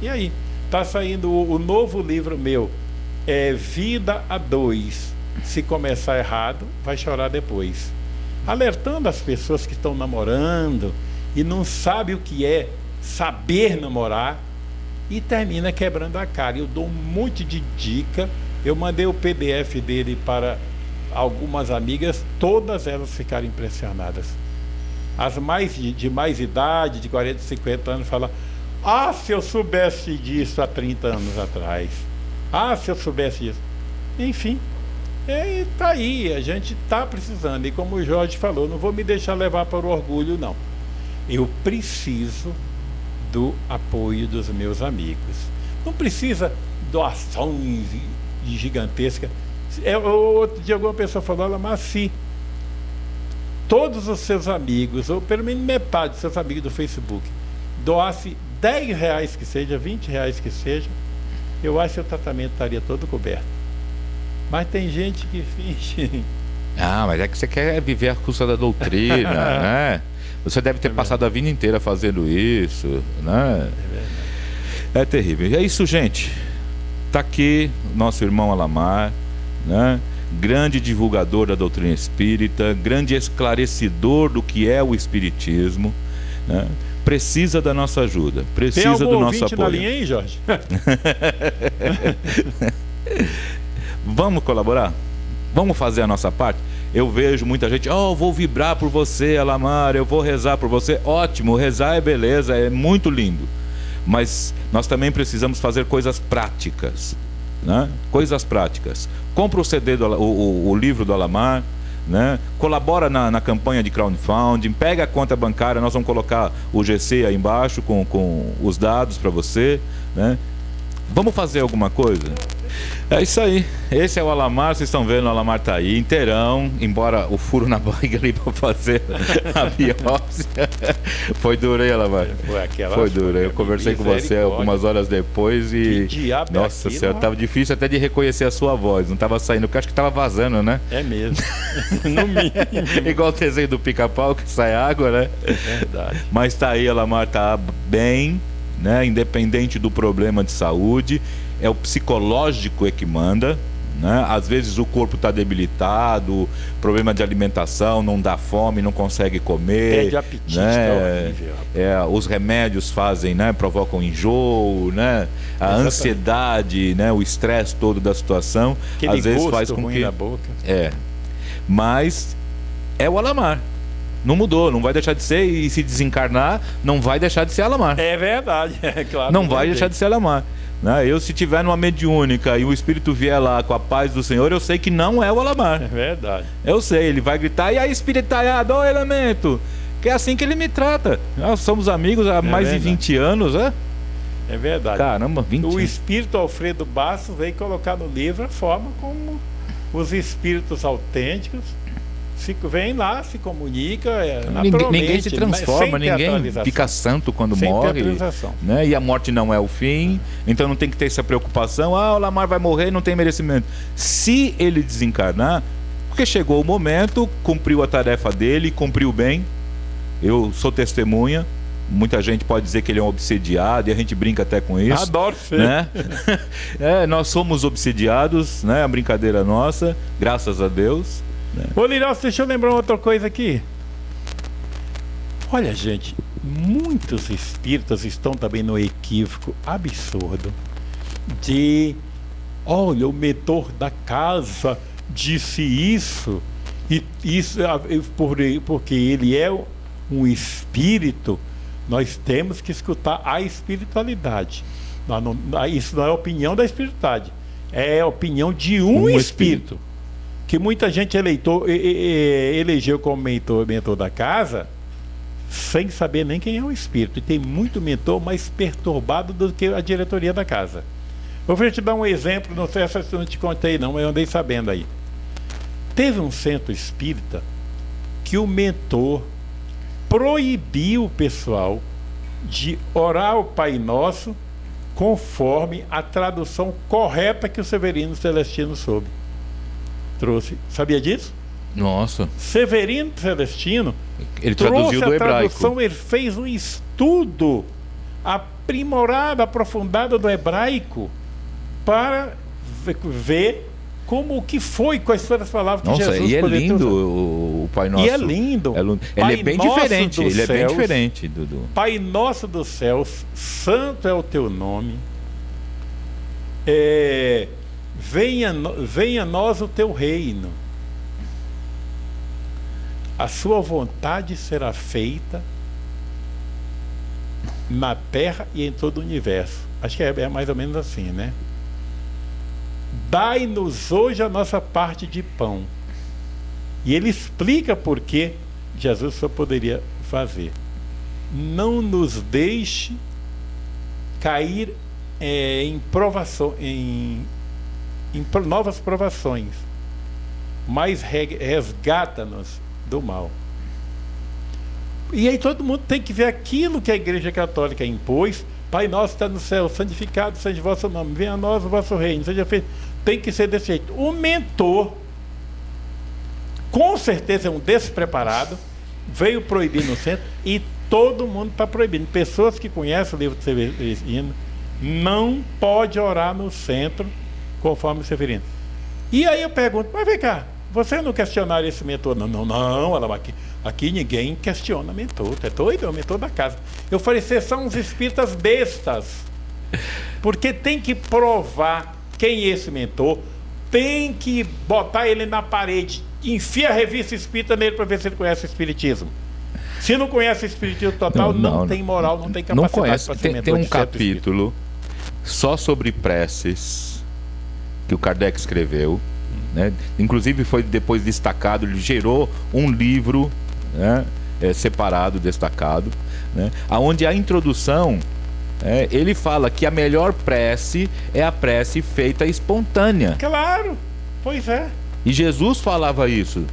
Speaker 2: E aí? Está saindo o, o, novo livro meu, é Vida a Dois. Se começar errado, vai chorar depois. Alertando as pessoas que estão namorando, e não sabe o que é saber namorar e termina quebrando a cara. Eu dou um monte de dica. Eu mandei o PDF dele para algumas amigas, todas elas ficaram impressionadas. As mais de, de mais idade, de 40, 50 anos, falam: Ah, se eu soubesse disso há 30 anos atrás. Ah, se eu soubesse disso. Enfim, está aí, a gente está precisando. E como o Jorge falou, não vou me deixar levar para o orgulho, não eu preciso do apoio dos meus amigos. Não precisa doações gigantescas. É, outro dia alguma pessoa falou, mas se todos os seus amigos, ou pelo menos metade dos seus amigos do Facebook, doasse 10 reais que seja, 20 reais que seja, eu acho que o tratamento estaria todo coberto. Mas tem gente que finge.
Speaker 1: Ah, mas é que você quer viver a custa da doutrina, né? Você deve ter é passado a vida inteira fazendo isso, né? É, é terrível. E é isso, gente. Está aqui nosso irmão Alamar, né? grande divulgador da doutrina espírita, grande esclarecedor do que é o espiritismo. Né? Precisa da nossa ajuda, precisa do nosso apoio. Na
Speaker 2: linha aí, Jorge?
Speaker 1: Vamos colaborar? Vamos fazer a nossa parte? Eu vejo muita gente, oh, vou vibrar por você, Alamar, eu vou rezar por você. Ótimo, rezar é beleza, é muito lindo. Mas nós também precisamos fazer coisas práticas. Né? Coisas práticas. Compra o CD, do, o, o, livro do Alamar, né? colabora na, na, campanha de crowdfunding, pega a conta bancária, nós vamos colocar o GC aí embaixo com, com os dados para você. Né? Vamos fazer alguma coisa? É isso aí. Esse é o Alamar, vocês estão vendo, o Alamar tá aí inteirão, embora o furo na barriga ali para fazer a biópsia. Foi duro, hein, Alamar? Foi aquela. Foi duro. Eu conversei com você algumas horas depois e. Que diabo é Nossa aquilo, senhora, tava difícil até de reconhecer a sua voz. Não tava saindo, porque acho que tava vazando, né?
Speaker 2: É mesmo. no mínimo.
Speaker 1: Igual o desenho do pica-pau que sai água, né?
Speaker 2: É verdade.
Speaker 1: Mas tá aí, Alamar tá bem, né? Independente do problema de saúde é o psicológico é que manda. Né? Às vezes o corpo está debilitado, problema de alimentação, não dá fome, não consegue comer.
Speaker 2: Perde apetite, né?
Speaker 1: Tá é, os remédios fazem, né? provocam enjoo, né? a Exatamente. ansiedade, né? o estresse todo da situação.
Speaker 2: Aquele
Speaker 1: às vezes
Speaker 2: faz
Speaker 1: com que.
Speaker 2: Na boca.
Speaker 1: É. Mas é o Alamar. Não mudou, não vai deixar de ser e se desencarnar, não vai deixar de ser Alamar.
Speaker 2: É verdade, é claro.
Speaker 1: Não vai deixar de ser Alamar. Né? Eu, se tiver numa mediúnica e o espírito vier lá com a paz do Senhor, eu sei que não é o Alamar.
Speaker 2: É verdade.
Speaker 1: Eu sei, ele vai gritar, e aí, espiritalhado, ô elemento! Que é assim que ele me trata. Nós somos amigos há é mais verdade. de 20 anos, né?
Speaker 2: É verdade.
Speaker 1: Caramba, 20
Speaker 2: O espírito Alfredo Bastos veio colocar no livro a forma como os espíritos autênticos se, vêm lá, se comunicam. É,
Speaker 1: Ninguém, ninguém se transforma, ninguém fica santo quando
Speaker 2: Sem
Speaker 1: morre. Né? E a morte não é o fim, então não tem que ter essa preocupação. Ah, o Lamar vai morrer, não tem merecimento. Se ele desencarnar, porque chegou o momento, cumpriu a tarefa dele, cumpriu bem. Eu sou testemunha. Muita gente pode dizer que ele é um obsediado e a gente brinca até com isso.
Speaker 2: Adoro ser.
Speaker 1: né? é, nós somos obsediados, né? É uma brincadeira nossa, graças a Deus.
Speaker 2: Ô, Lirós, deixa eu lembrar outra coisa aqui. Olha, gente, muitos espíritas estão também no equívoco absurdo de. Olha, o mentor da casa disse isso, e isso por- porque ele é um espírito, nós temos que escutar a espiritualidade. Isso não é opinião da espiritualidade, é opinião de um,
Speaker 1: Um espírito.
Speaker 2: espírito que muita gente eleitor, elegeu como mentor, mentor da casa sem saber nem quem é o espírito. E tem muito mentor mais perturbado do que a diretoria da casa. Eu vou te dar um exemplo, não sei se eu não te contei não, mas eu andei sabendo aí. Teve um centro espírita que o mentor proibiu o pessoal de orar o Pai Nosso conforme a tradução correta que o Severino Celestino soube. Trouxe. Sabia disso?
Speaker 1: Nossa,
Speaker 2: Severino Celestino
Speaker 1: ele
Speaker 2: trouxe
Speaker 1: traduziu do
Speaker 2: a
Speaker 1: hebraico.
Speaker 2: tradução, ele fez um estudo aprimorado, aprofundado do hebraico para ve- ver como o que foi, foram as palavras que
Speaker 1: Nossa,
Speaker 2: Jesus
Speaker 1: e é lindo o, o Pai Nosso.
Speaker 2: E é lindo.
Speaker 1: É
Speaker 2: Pai
Speaker 1: ele é bem
Speaker 2: Nosso
Speaker 1: diferente,
Speaker 2: dos
Speaker 1: ele é bem
Speaker 2: céus,
Speaker 1: diferente do-
Speaker 2: Pai nosso dos céus, santo é o teu nome. É, venha, venha a nós o teu reino. A sua vontade será feita na terra e em todo o universo. Acho que é, é mais ou menos assim, né? Dai-nos hoje a nossa parte de pão. E ele explica por que Jesus só poderia fazer. Não nos deixe cair eh, em provação, em, em novas provações, mas re- resgata-nos do mal. E aí todo mundo tem que ver aquilo que a Igreja Católica impôs. Pai nosso está no céu, santificado seja o vosso nome, venha a nós o vosso reino, seja feito. Tem que ser desse jeito. O mentor, com certeza é um despreparado, veio proibir no centro e todo mundo está proibindo. Pessoas que conhecem o livro de Severino não pode orar no centro conforme o Severino. E aí eu pergunto, mas vem cá, você não questionaria esse mentor? Não, não, não, ela aqui, aqui ninguém questiona mentor, é doido, é o mentor da casa. Eu falei, vocês são uns espíritas bestas. Porque tem que provar quem é esse mentor, tem que botar ele na parede, enfia a revista espírita nele para ver se ele conhece o espiritismo. Se não conhece o espiritismo total, não, tem moral, não tem capacidade
Speaker 1: Não
Speaker 2: para ser
Speaker 1: Tem,
Speaker 2: mentor
Speaker 1: tem um
Speaker 2: certo espírito.
Speaker 1: capítulo só sobre preces que o Kardec escreveu. Né? Inclusive foi depois destacado, ele gerou um livro né, é, separado, destacado, né? aonde a introdução é, ele fala que a melhor prece é a prece feita espontânea.
Speaker 2: Claro, pois é.
Speaker 1: E Jesus falava isso.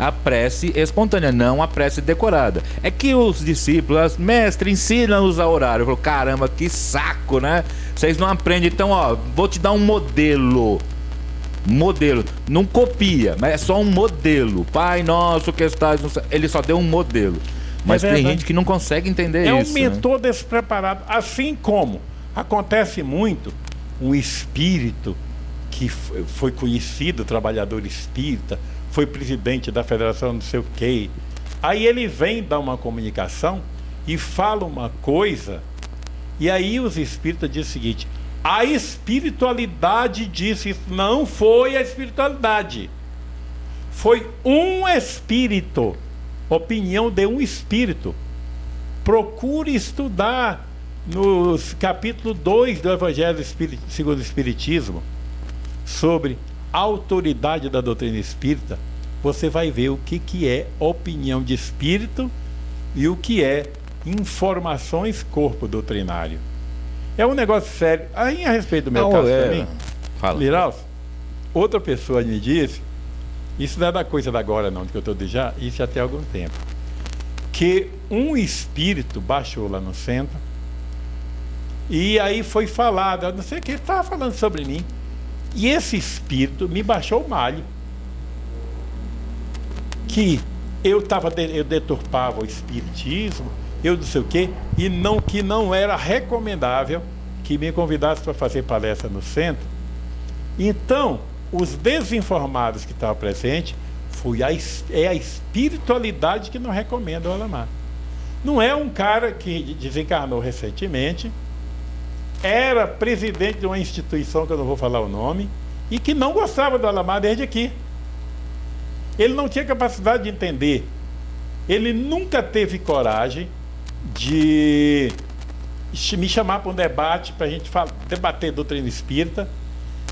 Speaker 1: A prece espontânea, não a prece decorada. É que os discípulos, mestre, ensina-nos a orar. Eu falo, caramba, que saco, né? Vocês não aprendem, então, ó, vou te dar um modelo. Modelo. Não copia, mas é só um modelo. Pai nosso que estás no. Ele só deu um modelo. Mas tem
Speaker 2: verdade.
Speaker 1: gente que não consegue entender
Speaker 2: É
Speaker 1: isso.
Speaker 2: um
Speaker 1: né?
Speaker 2: mentor despreparado. Assim como acontece muito um espírito que foi conhecido, trabalhador espírita, foi presidente da federação não sei o quê. Aí ele vem dar uma comunicação e fala uma coisa, e aí os espíritas dizem o seguinte: a espiritualidade disse isso. Não foi a espiritualidade. Foi um espírito. Opinião de um espírito procure estudar no capítulo 2 do Evangelho segundo o Espiritismo sobre autoridade da doutrina espírita, você vai ver o que, que é opinião de espírito e o que é informações corpo doutrinário. É um negócio sério. Aí a respeito do meu
Speaker 1: Não,
Speaker 2: caso
Speaker 1: é.
Speaker 2: também,
Speaker 1: Fala.
Speaker 2: Liraus, outra pessoa me disse, isso não é da coisa da agora não, que eu estou dizendo já, isso já tem algum tempo, que um espírito baixou lá no centro e aí foi falado, não sei o que, estava falando sobre mim. E esse espírito me baixou o malho. Que eu tava, eu deturpava o espiritismo, eu não sei o quê, e não que não era recomendável que me convidasse para fazer palestra no centro. Então, os desinformados que estavam presentes foi a, é a espiritualidade que não recomenda o Alamar. Não é um cara que desencarnou recentemente, era presidente de uma instituição que eu não vou falar o nome e que não gostava do Alamar desde aqui. Ele não tinha capacidade de entender. Ele nunca teve coragem de me chamar para um debate para a gente debater doutrina espírita.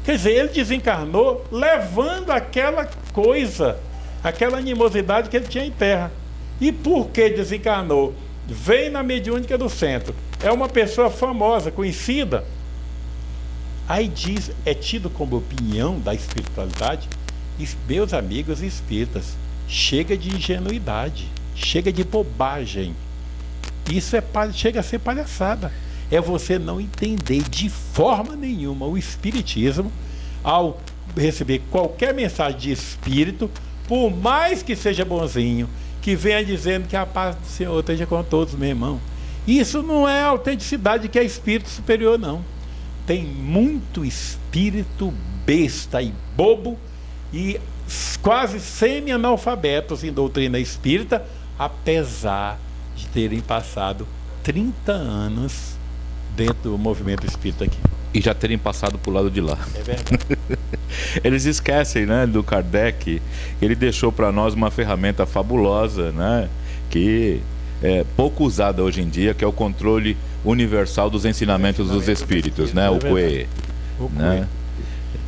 Speaker 2: Quer dizer, ele desencarnou levando aquela coisa, aquela animosidade que ele tinha em terra. E por que desencarnou? Vem na mediúnica do centro. É uma pessoa famosa, conhecida. Aí diz, é tido como opinião da espiritualidade, es- meus amigos espíritas, chega de ingenuidade, chega de bobagem. Isso é, chega a ser palhaçada. É você não entender de forma nenhuma o espiritismo ao receber qualquer mensagem de espírito, por mais que seja bonzinho, que venha dizendo que a paz do Senhor esteja com todos, meu irmão. Isso não é autenticidade que é espírito superior, não. Tem muito espírito besta e bobo e quase semi-analfabetos em doutrina espírita, apesar de terem passado 30 anos dentro do movimento espírita aqui.
Speaker 1: E já terem passado pro lado de lá.
Speaker 2: É verdade.
Speaker 1: Eles esquecem, né, do Kardec. Ele deixou para nós uma ferramenta fabulosa, né, que é pouco usada hoje em dia, que é o controle universal dos ensinamentos dos espíritos, né, o CUE,
Speaker 2: O
Speaker 1: né?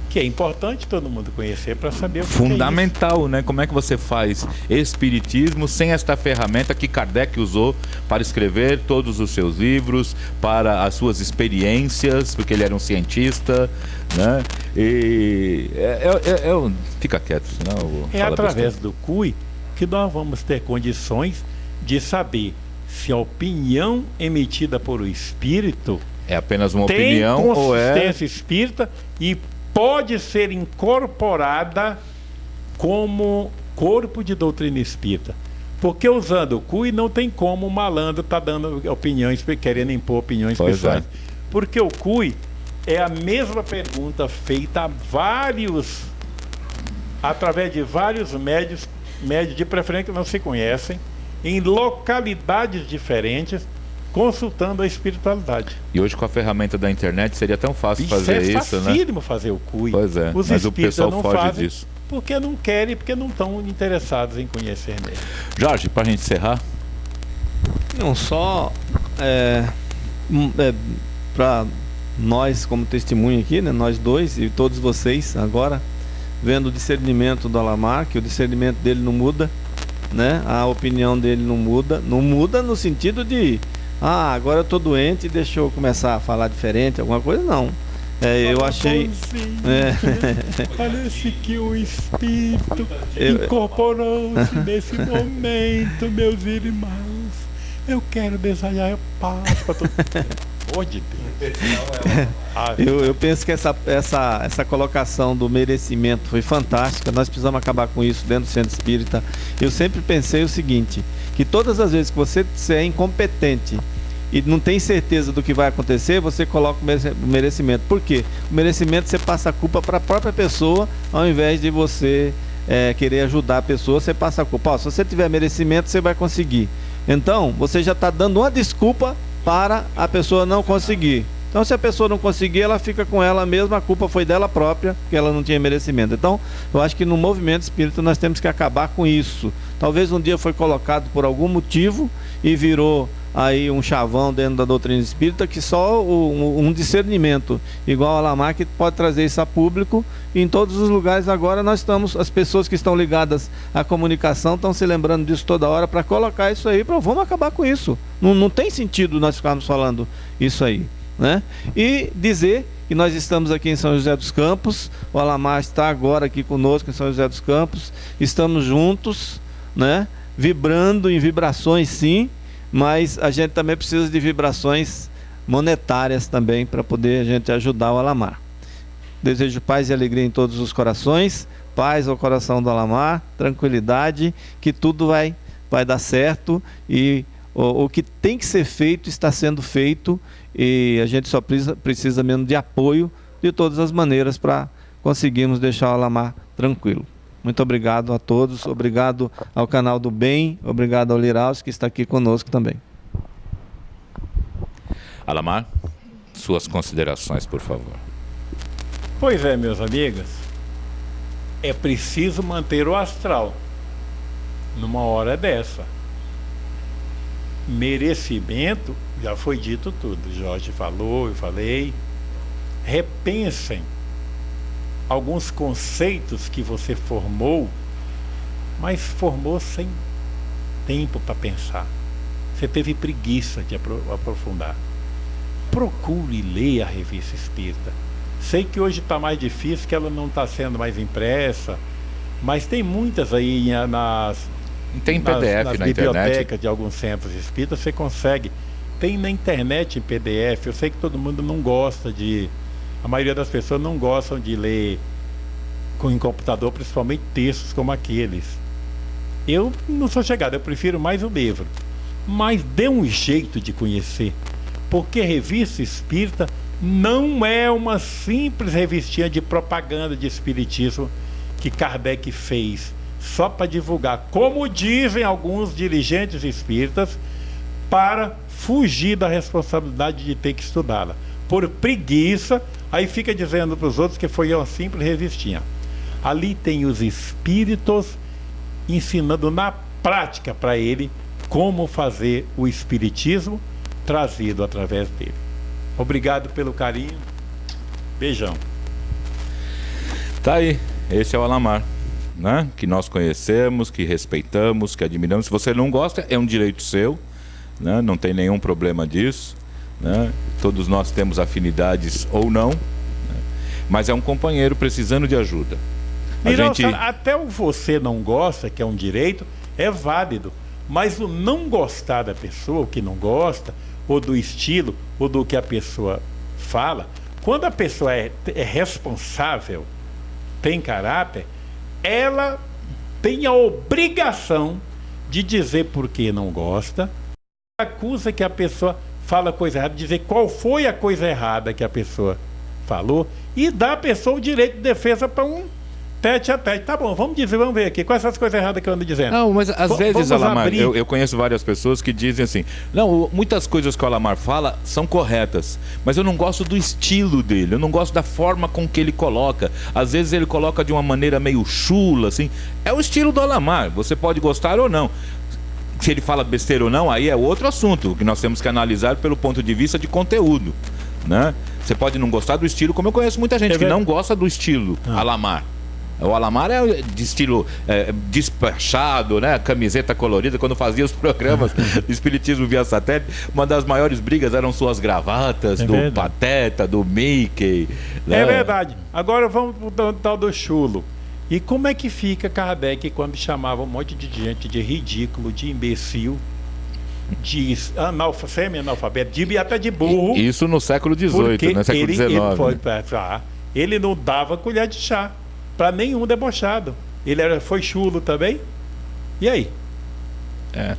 Speaker 2: Que é importante todo mundo conhecer para saber o que
Speaker 1: Fundamental, né? Como é que você faz espiritismo sem esta ferramenta que Kardec usou para escrever todos os seus livros, para as suas experiências, porque ele era um cientista, né? E é, é- é- é fica quieto, senão eu vou
Speaker 2: É através do CUI que nós vamos ter condições de saber se a opinião emitida por o espírito
Speaker 1: é apenas uma
Speaker 2: tem
Speaker 1: opinião ou é
Speaker 2: consistência espírita e pode ser incorporada como corpo de doutrina espírita. Porque usando o CUI não tem como o malandro estar dando opiniões, querendo impor opiniões
Speaker 1: Pois
Speaker 2: pessoais.
Speaker 1: é.
Speaker 2: Porque o CUI é a mesma pergunta feita a vários, através de vários médios, médios de preferência que não se conhecem, em localidades diferentes, consultando a espiritualidade.
Speaker 1: E hoje com a ferramenta da internet seria tão fácil
Speaker 2: Isso
Speaker 1: fazer
Speaker 2: é
Speaker 1: isso, né?
Speaker 2: facílimo fazer o CUI.
Speaker 1: Pois é,
Speaker 2: Os
Speaker 1: mas o pessoal
Speaker 2: não
Speaker 1: foge
Speaker 2: fazem
Speaker 1: disso.
Speaker 2: porque não querem, porque não estão interessados em conhecer mesmo.
Speaker 1: Jorge, para a gente encerrar,
Speaker 3: Não só é, para nós como testemunho aqui, né, nós dois e todos vocês agora vendo o discernimento do Alamar, que o discernimento dele não muda, né? A opinião dele não muda, não muda no sentido de ah, agora eu tô doente e deixa eu começar a falar diferente, alguma coisa não. É, eu achei é,
Speaker 2: Parece que o espírito incorporou-se nesse momento, meus irmãos. Eu quero desejar paz para todo mundo. De Deus. Ah,
Speaker 3: Eu, eu penso que essa, essa, essa colocação do merecimento foi fantástica. Nós precisamos acabar com isso dentro do centro espírita. Eu sempre pensei o seguinte: que todas as vezes que você, é incompetente e não tem certeza do que vai acontecer, você coloca o merecimento. Por quê? O merecimento você passa a culpa para a própria pessoa, ao invés de você é, querer ajudar a pessoa, você passa a culpa. Ó, se você tiver merecimento, você vai conseguir. Então, você já está dando uma desculpa para a pessoa não conseguir. Então, se a pessoa não conseguir, ela fica com ela mesma, a culpa foi dela própria, porque ela não tinha merecimento. Então, eu acho que no movimento espírita nós temos que acabar com isso. Talvez um dia foi colocado por algum motivo e virou aí um chavão dentro da doutrina espírita que só um, um discernimento igual a Lamarck pode trazer isso a público e em todos os lugares agora nós estamos as pessoas que estão ligadas à comunicação estão se lembrando disso toda hora para colocar isso aí para vamos acabar com isso não, não tem sentido nós ficarmos falando isso aí né? E dizer que nós estamos aqui em São José dos Campos, o Alamar está agora aqui conosco em São José dos Campos, estamos juntos, né? Vibrando em vibrações sim, mas a gente também precisa de vibrações monetárias também para poder a gente ajudar o Alamar. Desejo paz e alegria em todos os corações, paz ao coração do Alamar, tranquilidade, que tudo vai, vai dar certo e o, o que tem que ser feito está sendo feito e a gente só precisa, precisa mesmo de apoio de todas as maneiras para conseguirmos deixar o Alamar tranquilo. Muito obrigado a todos, obrigado ao canal do Bem, obrigado ao Liraus que está aqui conosco também.
Speaker 1: Alamar, suas considerações, por favor.
Speaker 2: Pois é, meus amigos, é preciso manter o astral numa hora dessa. Merecimento, já foi dito tudo. Jorge falou, eu falei. Repensem alguns conceitos que você formou, mas formou sem tempo para pensar. Você teve preguiça de aprofundar. Procure ler a revista espírita. Sei que hoje está mais difícil, que ela não está sendo mais impressa, mas tem muitas aí nas,
Speaker 1: tem PDF
Speaker 2: nas, nas
Speaker 1: na
Speaker 2: bibliotecas
Speaker 1: internet.
Speaker 2: de alguns centros espíritas, você consegue. Tem na internet em PDF. Eu sei que todo mundo não gosta de. A maioria das pessoas não gostam de ler com em computador, principalmente textos como aqueles. Eu não sou chegado, eu prefiro mais o livro. Mas dê um jeito de conhecer. Porque revista espírita não é uma simples revistinha de propaganda de espiritismo que Kardec fez só para divulgar, como dizem alguns dirigentes espíritas, para fugir da responsabilidade de ter que estudá-la. Por preguiça, aí fica dizendo para os outros que foi uma simples revistinha. Ali tem os espíritos ensinando na prática para ele como fazer o espiritismo trazido através dele. Obrigado pelo carinho. Beijão.
Speaker 1: Tá aí, esse é o Alamar, né? Que nós conhecemos, que respeitamos, que admiramos. Se você não gosta, é um direito seu, né? Não tem nenhum problema disso, né? Todos nós temos afinidades ou não, né? mas é um companheiro precisando de ajuda.
Speaker 2: A gente... Até o você não gosta, que é um direito, é válido. Mas o não gostar da pessoa, o que não gosta, ou do estilo, ou do que a pessoa fala, quando a pessoa é, é responsável, tem caráter, ela tem a obrigação de dizer por que não gosta, acusa que a pessoa fala coisa errada, dizer qual foi a coisa errada que a pessoa falou e dá a pessoa o direito de defesa para um tete a tete. Tá bom, vamos dizer, vamos ver aqui. Quais são as coisas erradas que eu ando dizendo?
Speaker 1: Não, mas às v vezes, Alamar, eu, eu, conheço várias pessoas que dizem assim: não, muitas coisas que o Alamar fala são corretas, mas eu não gosto do estilo dele, eu não gosto da forma com que ele coloca. Às vezes ele coloca de uma maneira meio chula, assim. É o estilo do Alamar, você pode gostar ou não. Se ele fala besteira ou não, aí é outro assunto que nós temos que analisar pelo ponto de vista de conteúdo. Né? Você pode não gostar do estilo, como eu conheço muita gente é que não gosta do estilo ah. Alamar. O Alamar é de estilo é, despachado, né? Camiseta colorida. Quando fazia os programas de Espiritismo via satélite, uma das maiores brigas eram suas gravatas, é do verdade. Pateta, do Mickey.
Speaker 2: Né? É verdade. Agora vamos pro tal do chulo. E como é que fica Kardec quando chamava um monte de gente de ridículo, de imbecil, de analfa, semi-analfabeto, de até de burro?
Speaker 1: Isso no século XVIII, no século XIX. Ele, foi,
Speaker 2: né? ele não dava colher de chá para nenhum debochado. Ele era, foi chulo também. E aí?
Speaker 1: É,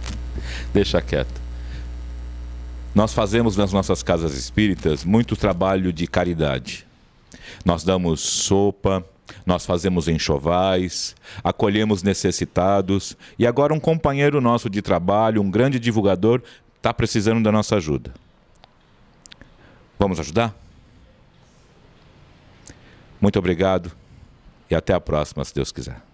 Speaker 1: deixa quieto. Nós fazemos nas nossas casas espíritas muito trabalho de caridade. Nós damos sopa, nós fazemos enxovais, acolhemos necessitados e agora um companheiro nosso de trabalho, um grande divulgador, está precisando da nossa ajuda. Vamos ajudar? Muito obrigado e até a próxima, se Deus quiser.